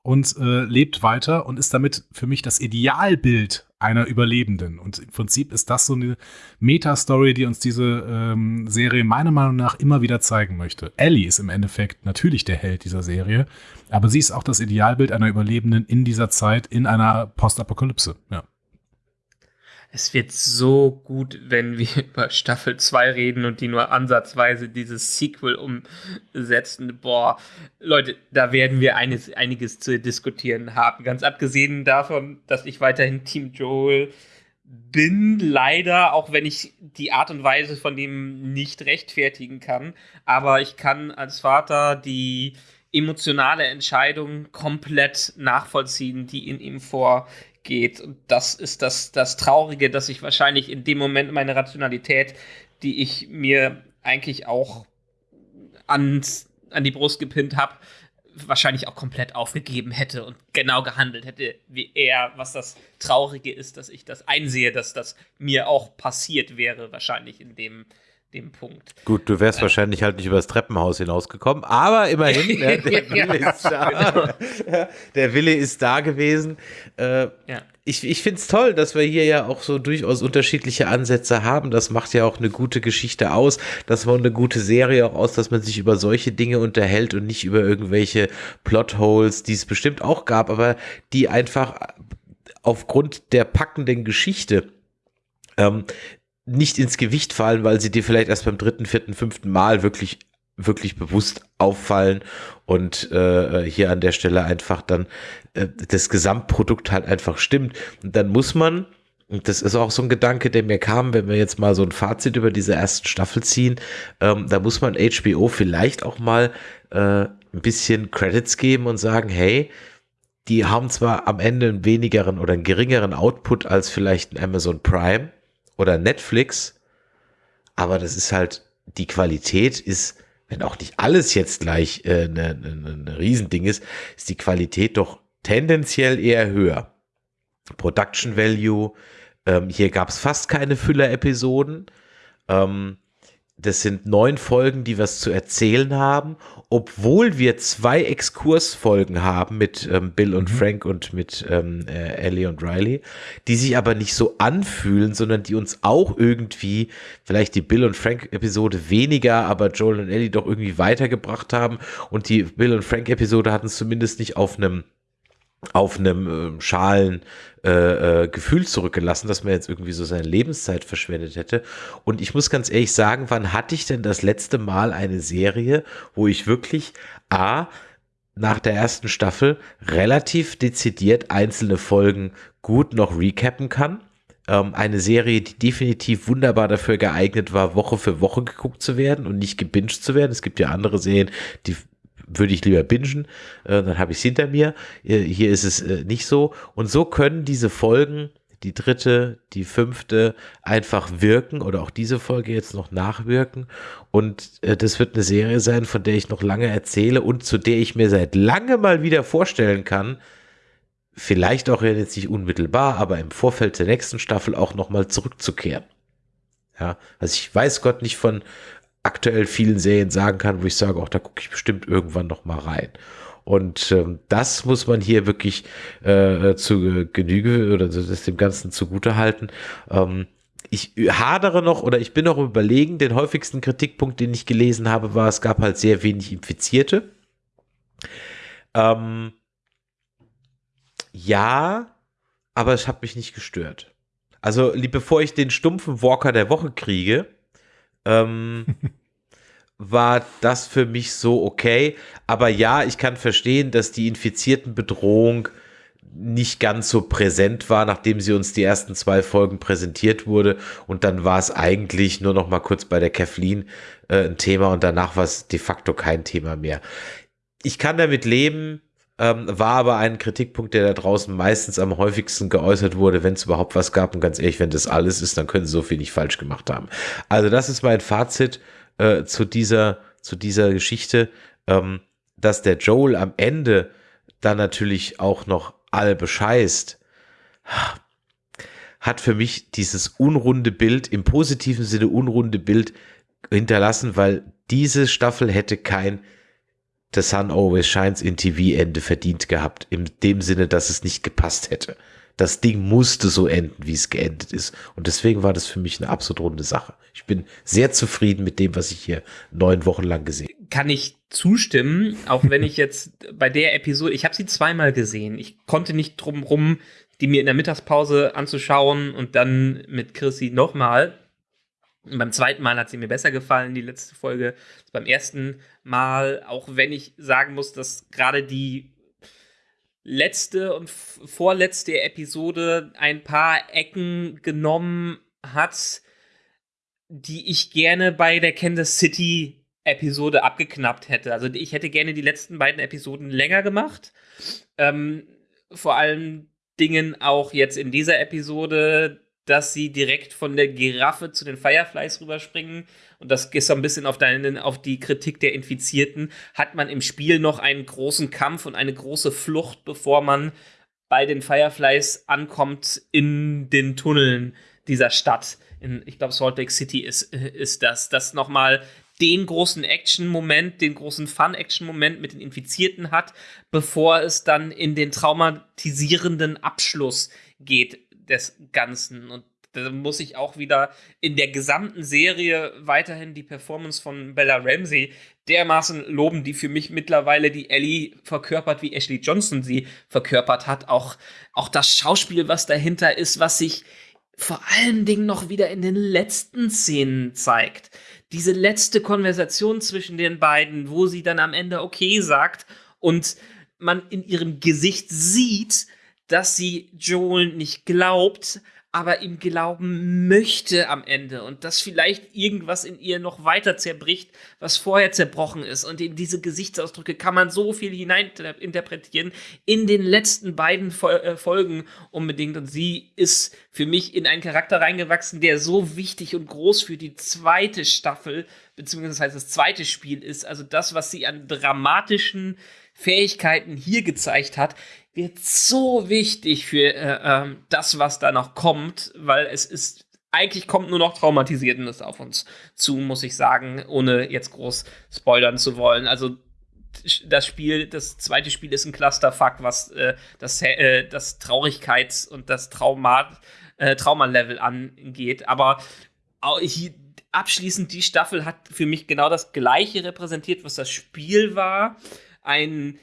und äh, lebt weiter und ist damit für mich das Idealbild einer Überlebenden. Und im Prinzip ist das so eine Meta-Story, die uns diese ähm, Serie meiner Meinung nach immer wieder zeigen möchte. Ellie ist im Endeffekt natürlich der Held dieser Serie, aber sie ist auch das Idealbild einer Überlebenden in dieser Zeit, in einer Postapokalypse. Ja. Es wird so gut, wenn wir über Staffel 2 reden und die nur ansatzweise dieses Sequel umsetzen. Boah, Leute, da werden wir eines, einiges zu diskutieren haben. Ganz abgesehen davon, dass ich weiterhin Team Joel bin, leider, auch wenn ich die Art und Weise von dem nicht rechtfertigen kann. Aber ich kann als Vater die emotionale Entscheidung komplett nachvollziehen, die in ihm vorgeht. Und das ist das, das Traurige, dass ich wahrscheinlich in dem Moment meine Rationalität, die ich mir eigentlich auch ans, an die Brust gepinnt habe, wahrscheinlich auch komplett aufgegeben hätte und genau gehandelt hätte wie er, was das Traurige ist, dass ich das einsehe, dass das mir auch passiert wäre, wahrscheinlich in dem, dem Punkt. Gut, du wärst wahrscheinlich halt nicht übers Treppenhaus hinausgekommen, aber immerhin, ne, der Wille ist da. Der Wille ist da gewesen. Äh, Ja. ich ich finde es toll, dass wir hier ja auch so durchaus unterschiedliche Ansätze haben. Das macht ja auch eine gute Geschichte aus. Das macht eine gute Serie auch aus, dass man sich über solche Dinge unterhält und nicht über irgendwelche Plotholes, die es bestimmt auch gab, aber die einfach aufgrund der packenden Geschichte ähm, nicht ins Gewicht fallen, weil sie dir vielleicht erst beim dritten, vierten, fünften Mal wirklich wirklich bewusst auffallen und äh, hier an der Stelle einfach dann äh, das Gesamtprodukt halt einfach stimmt. Und dann muss man, und das ist auch so ein Gedanke, der mir kam, wenn wir jetzt mal so ein Fazit über diese ersten Staffel ziehen, ähm, da muss man HBO vielleicht auch mal äh, ein bisschen Credits geben und sagen, hey, die haben zwar am Ende einen wenigeren oder einen geringeren Output als vielleicht ein Amazon Prime oder Netflix, aber das ist halt, die Qualität ist, wenn auch nicht alles jetzt gleich ein äh, ne, ne, ne Riesending ist, ist die Qualität doch tendenziell eher höher. Production Value, ähm, hier gab es fast keine Füller-Episoden. Ähm, das sind neun Folgen, die was zu erzählen haben, obwohl wir zwei Exkursfolgen haben mit ähm, Bill und mhm. Frank und mit ähm, äh, Ellie und Riley, die sich aber nicht so anfühlen, sondern die uns auch irgendwie, vielleicht die Bill und Frank-Episode weniger, aber Joel und Ellie doch irgendwie weitergebracht haben. Und die Bill und Frank-Episode hatten es zumindest nicht auf einem auf einem äh, schalen äh, äh, Gefühl zurückgelassen, dass man jetzt irgendwie so seine Lebenszeit verschwendet hätte. Und ich muss ganz ehrlich sagen, wann hatte ich denn das letzte Mal eine Serie, wo ich wirklich A, nach der ersten Staffel relativ dezidiert einzelne Folgen gut noch recappen kann? Ähm, eine Serie, die definitiv wunderbar dafür geeignet war, Woche für Woche geguckt zu werden und nicht gebinged zu werden. Es gibt ja andere Serien, die würde ich lieber bingen, äh, dann habe ich es hinter mir. Äh, hier ist es äh, nicht so. Und so können diese Folgen, die dritte, die fünfte, einfach wirken oder auch diese Folge jetzt noch nachwirken. Und äh, das wird eine Serie sein, von der ich noch lange erzähle und zu der ich mir seit lange mal wieder vorstellen kann, vielleicht auch jetzt nicht unmittelbar, aber im Vorfeld der nächsten Staffel auch nochmal zurückzukehren. Ja, also ich weiß Gott nicht von aktuell vielen Serien sagen kann, wo ich sage, auch da gucke ich bestimmt irgendwann noch mal rein. Und ähm, das muss man hier wirklich äh, zu Genüge oder das dem Ganzen zugute halten. Ähm, ich hadere noch oder ich bin noch überlegen, den häufigsten Kritikpunkt, den ich gelesen habe, war, es gab halt sehr wenig Infizierte. Ähm, ja, aber es hat mich nicht gestört. Also, bevor ich den stumpfen Walker der Woche kriege, ähm, war das für mich so okay. Aber ja, ich kann verstehen, dass die infizierten Bedrohung nicht ganz so präsent war, nachdem sie uns die ersten zwei Folgen präsentiert wurde. Und dann war es eigentlich nur noch mal kurz bei der Kathleen äh, ein Thema und danach war es de facto kein Thema mehr. Ich kann damit leben, ähm, war aber ein Kritikpunkt, der da draußen meistens am häufigsten geäußert wurde, wenn es überhaupt was gab. Und ganz ehrlich, wenn das alles ist, dann können sie so viel nicht falsch gemacht haben. Also das ist mein Fazit äh, zu dieser, zu dieser Geschichte, ähm, dass der Joel am Ende dann natürlich auch noch alle bescheißt, hat für mich dieses unrunde Bild, im positiven Sinne unrunde Bild hinterlassen, weil diese Staffel hätte kein The Sun Always Shines in TV Ende verdient gehabt, in dem Sinne, dass es nicht gepasst hätte. Das Ding musste so enden, wie es geendet ist. Und deswegen war das für mich eine absolut runde Sache. Ich bin sehr zufrieden mit dem, was ich hier neun Wochen lang gesehen habe. Kann ich zustimmen, auch wenn ich jetzt bei der Episode, ich habe sie zweimal gesehen. Ich konnte nicht drum rum, die mir in der Mittagspause anzuschauen und dann mit Chrissy nochmal. Beim zweiten Mal hat sie mir besser gefallen, die letzte Folge. Beim ersten Mal, auch wenn ich sagen muss, dass gerade die letzte und vorletzte Episode ein paar Ecken genommen hat, die ich gerne bei der Kansas City Episode abgeknappt hätte. Also ich hätte gerne die letzten beiden Episoden länger gemacht. Ähm, vor allen Dingen auch jetzt in dieser Episode dass sie direkt von der Giraffe zu den Fireflies rüberspringen. Und das ist so ein bisschen auf, deinen, auf die Kritik der Infizierten. Hat man im Spiel noch einen großen Kampf und eine große Flucht, bevor man bei den Fireflies ankommt in den Tunneln dieser Stadt. In, ich glaube, Salt Lake City ist, ist das. Das nochmal den großen Action-Moment, den großen Fun-Action-Moment mit den Infizierten hat, bevor es dann in den traumatisierenden Abschluss geht des Ganzen. Und da muss ich auch wieder in der gesamten Serie weiterhin die Performance von Bella Ramsey dermaßen loben, die für mich mittlerweile die Ellie verkörpert, wie Ashley Johnson sie verkörpert hat. Auch, auch das Schauspiel, was dahinter ist, was sich vor allen Dingen noch wieder in den letzten Szenen zeigt. Diese letzte Konversation zwischen den beiden, wo sie dann am Ende okay sagt und man in ihrem Gesicht sieht, dass sie Joel nicht glaubt, aber ihm glauben möchte am Ende und dass vielleicht irgendwas in ihr noch weiter zerbricht, was vorher zerbrochen ist. Und in diese Gesichtsausdrücke kann man so viel hineininterpretieren in den letzten beiden äh, Folgen unbedingt. Und sie ist für mich in einen Charakter reingewachsen, der so wichtig und groß für die zweite Staffel, beziehungsweise das, zweite Spiel ist. Also das, was sie an dramatischen Fähigkeiten hier gezeigt hat, wird so wichtig für äh, äh, das, was da noch kommt, weil es ist eigentlich kommt nur noch Traumatisiertes auf uns zu, muss ich sagen, ohne jetzt groß spoilern zu wollen. Also das Spiel, das zweite Spiel ist ein Clusterfuck, was äh, das, äh, das Traurigkeits- und das Trauma, äh, Traumalevel angeht. Aber hier, abschließend, die Staffel hat für mich genau das Gleiche repräsentiert, was das Spiel war. Ein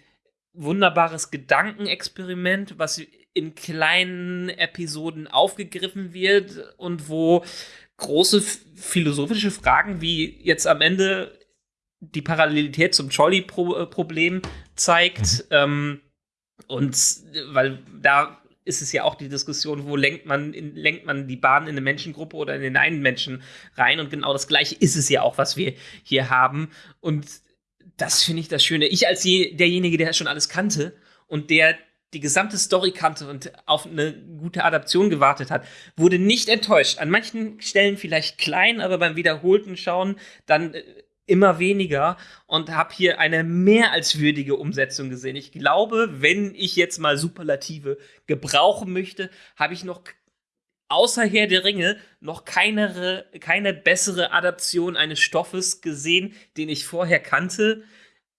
wunderbares Gedankenexperiment, was in kleinen Episoden aufgegriffen wird und wo große philosophische Fragen wie jetzt am Ende die Parallelität zum Trolley-Problem zeigt. Mhm. Ähm, und weil da ist es ja auch die Diskussion, wo lenkt man, in, lenkt man die Bahn in eine Menschengruppe oder in den einen Menschen rein. Und genau das Gleiche ist es ja auch, was wir hier haben. Und das finde ich das Schöne. Ich als je, derjenige, der schon alles kannte und der die gesamte Story kannte und auf eine gute Adaption gewartet hat, wurde nicht enttäuscht. An manchen Stellen vielleicht klein, aber beim wiederholten Schauen dann äh, immer weniger und habe hier eine mehr als würdige Umsetzung gesehen. Ich glaube, wenn ich jetzt mal Superlative gebrauchen möchte, habe ich noch außer Herr der Ringe noch keine, keine bessere Adaption eines Stoffes gesehen, den ich vorher kannte,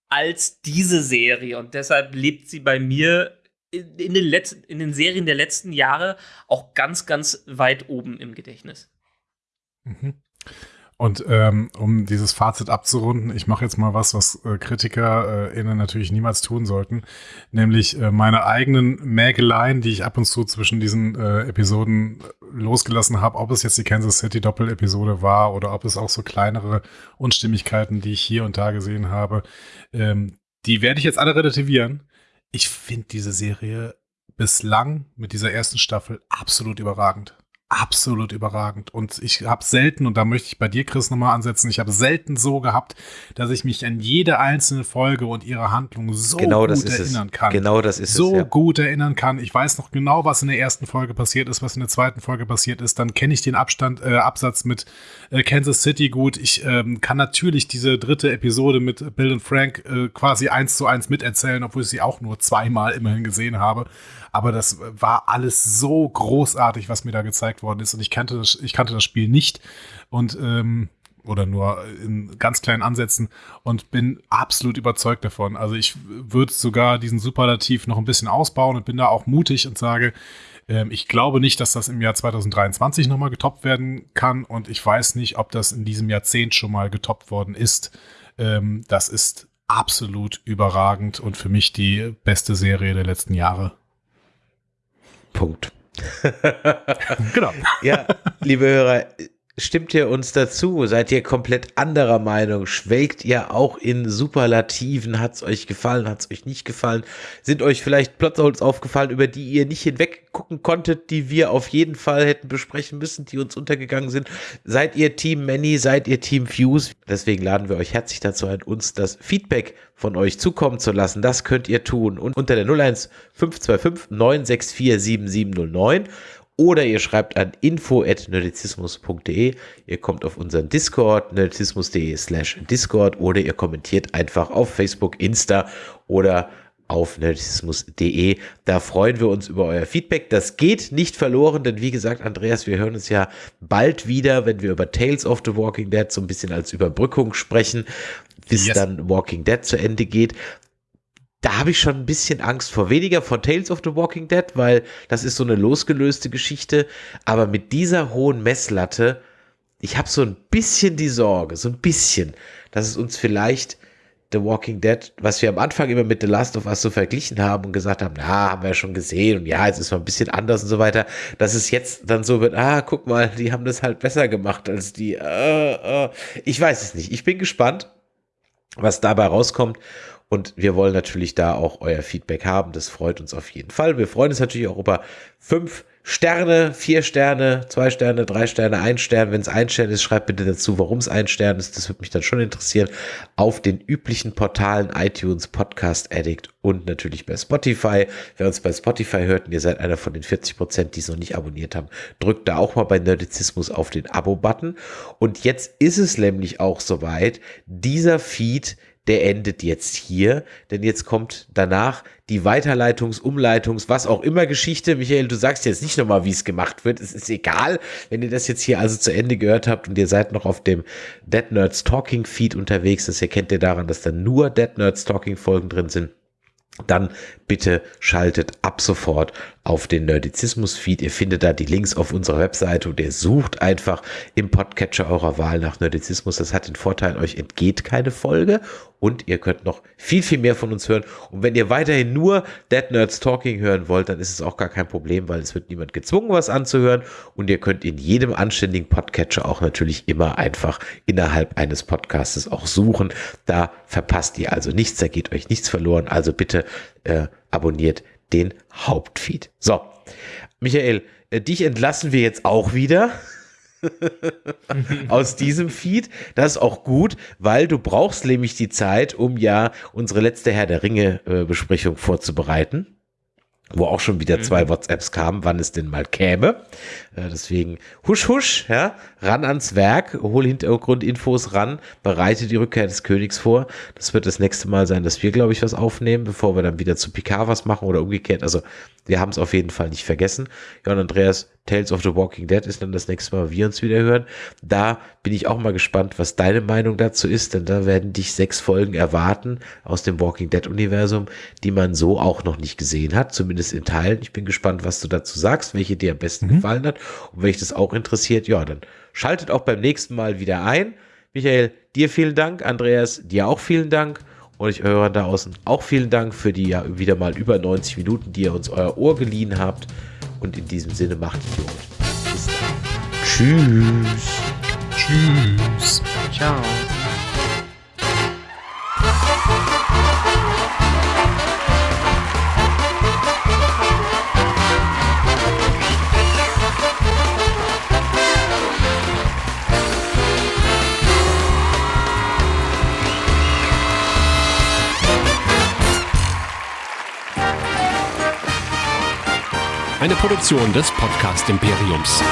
als diese Serie. Und deshalb lebt sie bei mir in, in den, letzten, in den Serien der letzten Jahre auch ganz, ganz weit oben im Gedächtnis. Mhm. Und ähm, um dieses Fazit abzurunden, ich mache jetzt mal was, was äh, KritikerInnen äh, natürlich niemals tun sollten, nämlich äh, meine eigenen Mägeleien, die ich ab und zu zwischen diesen äh, Episoden losgelassen habe, ob es jetzt die Kansas City Doppel-Episode war oder ob es auch so kleinere Unstimmigkeiten, die ich hier und da gesehen habe, ähm, die werde ich jetzt alle relativieren. Ich finde diese Serie bislang mit dieser ersten Staffel absolut überragend absolut überragend. Und ich habe selten, und da möchte ich bei dir, Chris, nochmal ansetzen, ich habe selten so gehabt, dass ich mich an jede einzelne Folge und ihre Handlung so genau gut erinnern es. kann. Genau das ist so es. So ja. gut erinnern kann. Ich weiß noch genau, was in der ersten Folge passiert ist, was in der zweiten Folge passiert ist. Dann kenne ich den Abstand, äh, Absatz mit äh, Kansas City gut. Ich ähm, kann natürlich diese dritte Episode mit Bill und Frank äh, quasi eins zu eins miterzählen, obwohl ich sie auch nur zweimal immerhin gesehen habe. Aber das war alles so großartig, was mir da gezeigt worden ist. Und ich kannte das, ich kannte das Spiel nicht. Und ähm, oder nur in ganz kleinen Ansätzen und bin absolut überzeugt davon. Also ich würde sogar diesen Superlativ noch ein bisschen ausbauen und bin da auch mutig und sage, ähm, ich glaube nicht, dass das im Jahr 2023 nochmal getoppt werden kann und ich weiß nicht, ob das in diesem Jahrzehnt schon mal getoppt worden ist. Ähm, das ist absolut überragend und für mich die beste Serie der letzten Jahre. Punkt. genau. Ja, liebe Hörer, Stimmt ihr uns dazu? Seid ihr komplett anderer Meinung? Schwelgt ihr auch in Superlativen? Hat es euch gefallen? Hat es euch nicht gefallen? Sind euch vielleicht Plotholes aufgefallen, über die ihr nicht hinweg gucken konntet, die wir auf jeden Fall hätten besprechen müssen, die uns untergegangen sind? Seid ihr Team Many? Seid ihr Team Fuse? Deswegen laden wir euch herzlich dazu ein, uns das Feedback von euch zukommen zu lassen. Das könnt ihr tun und unter der 01 525 964 7709 oder ihr schreibt an info.nerdizismus.de. Ihr kommt auf unseren Discord, nerdizismus.de slash Discord oder ihr kommentiert einfach auf Facebook, Insta oder auf nerdizismus.de. Da freuen wir uns über euer Feedback. Das geht nicht verloren, denn wie gesagt, Andreas, wir hören uns ja bald wieder, wenn wir über Tales of the Walking Dead so ein bisschen als Überbrückung sprechen, bis yes. dann Walking Dead zu Ende geht da habe ich schon ein bisschen Angst vor. Weniger vor Tales of the Walking Dead, weil das ist so eine losgelöste Geschichte. Aber mit dieser hohen Messlatte, ich habe so ein bisschen die Sorge, so ein bisschen, dass es uns vielleicht The Walking Dead, was wir am Anfang immer mit The Last of Us so verglichen haben und gesagt haben, na, haben wir ja schon gesehen und ja, jetzt ist mal ein bisschen anders und so weiter, dass es jetzt dann so wird, ah, guck mal, die haben das halt besser gemacht als die, äh, äh. ich weiß es nicht. Ich bin gespannt, was dabei rauskommt und wir wollen natürlich da auch euer Feedback haben. Das freut uns auf jeden Fall. Wir freuen uns natürlich auch über fünf Sterne, vier Sterne, zwei Sterne, drei Sterne, ein Stern. Wenn es ein Stern ist, schreibt bitte dazu, warum es ein Stern ist. Das würde mich dann schon interessieren. Auf den üblichen Portalen iTunes, Podcast Addict und natürlich bei Spotify. Wer uns bei Spotify hört und ihr seid einer von den 40 Prozent, die es noch nicht abonniert haben, drückt da auch mal bei Nerdizismus auf den Abo-Button. Und jetzt ist es nämlich auch soweit. Dieser Feed der endet jetzt hier, denn jetzt kommt danach die Weiterleitungs-, Umleitungs-, was auch immer Geschichte. Michael, du sagst jetzt nicht nochmal, wie es gemacht wird. Es ist egal, wenn ihr das jetzt hier also zu Ende gehört habt und ihr seid noch auf dem Dead Nerds Talking Feed unterwegs. Das erkennt ihr daran, dass da nur Dead Nerds Talking Folgen drin sind dann bitte schaltet ab sofort auf den Nerdizismus-Feed. Ihr findet da die Links auf unserer Webseite und ihr sucht einfach im Podcatcher eurer Wahl nach Nerdizismus. Das hat den Vorteil, euch entgeht keine Folge und ihr könnt noch viel, viel mehr von uns hören. Und wenn ihr weiterhin nur Dead Nerds Talking hören wollt, dann ist es auch gar kein Problem, weil es wird niemand gezwungen, was anzuhören. Und ihr könnt in jedem anständigen Podcatcher auch natürlich immer einfach innerhalb eines Podcastes auch suchen. Da verpasst ihr also nichts, da geht euch nichts verloren. Also bitte äh, abonniert den Hauptfeed. So, Michael, äh, dich entlassen wir jetzt auch wieder. aus diesem Feed. Das ist auch gut, weil du brauchst nämlich die Zeit, um ja unsere letzte Herr der Ringe äh, Besprechung vorzubereiten wo auch schon wieder zwei mhm. WhatsApps kamen, wann es denn mal käme. Äh, deswegen husch husch, ja, ran ans Werk, hol Hintergrundinfos ran, bereite die Rückkehr des Königs vor. Das wird das nächste Mal sein, dass wir, glaube ich, was aufnehmen, bevor wir dann wieder zu Picard was machen oder umgekehrt. Also wir haben es auf jeden Fall nicht vergessen. Ja, und Andreas, Tales of the Walking Dead ist dann das nächste Mal, wir uns wieder hören. Da bin ich auch mal gespannt, was deine Meinung dazu ist, denn da werden dich sechs Folgen erwarten aus dem Walking Dead Universum, die man so auch noch nicht gesehen hat, zumindest in Teilen. Ich bin gespannt, was du dazu sagst, welche dir am besten mhm. gefallen hat. Und wenn dich das auch interessiert, ja, dann schaltet auch beim nächsten Mal wieder ein. Michael, dir vielen Dank. Andreas, dir auch vielen Dank. Und ich höre da außen auch vielen Dank für die ja wieder mal über 90 Minuten, die ihr uns euer Ohr geliehen habt. Und in diesem Sinne macht Idiot. Bis. Tschüss. Tschüss. Ciao. Eine Produktion des Podcast Imperiums.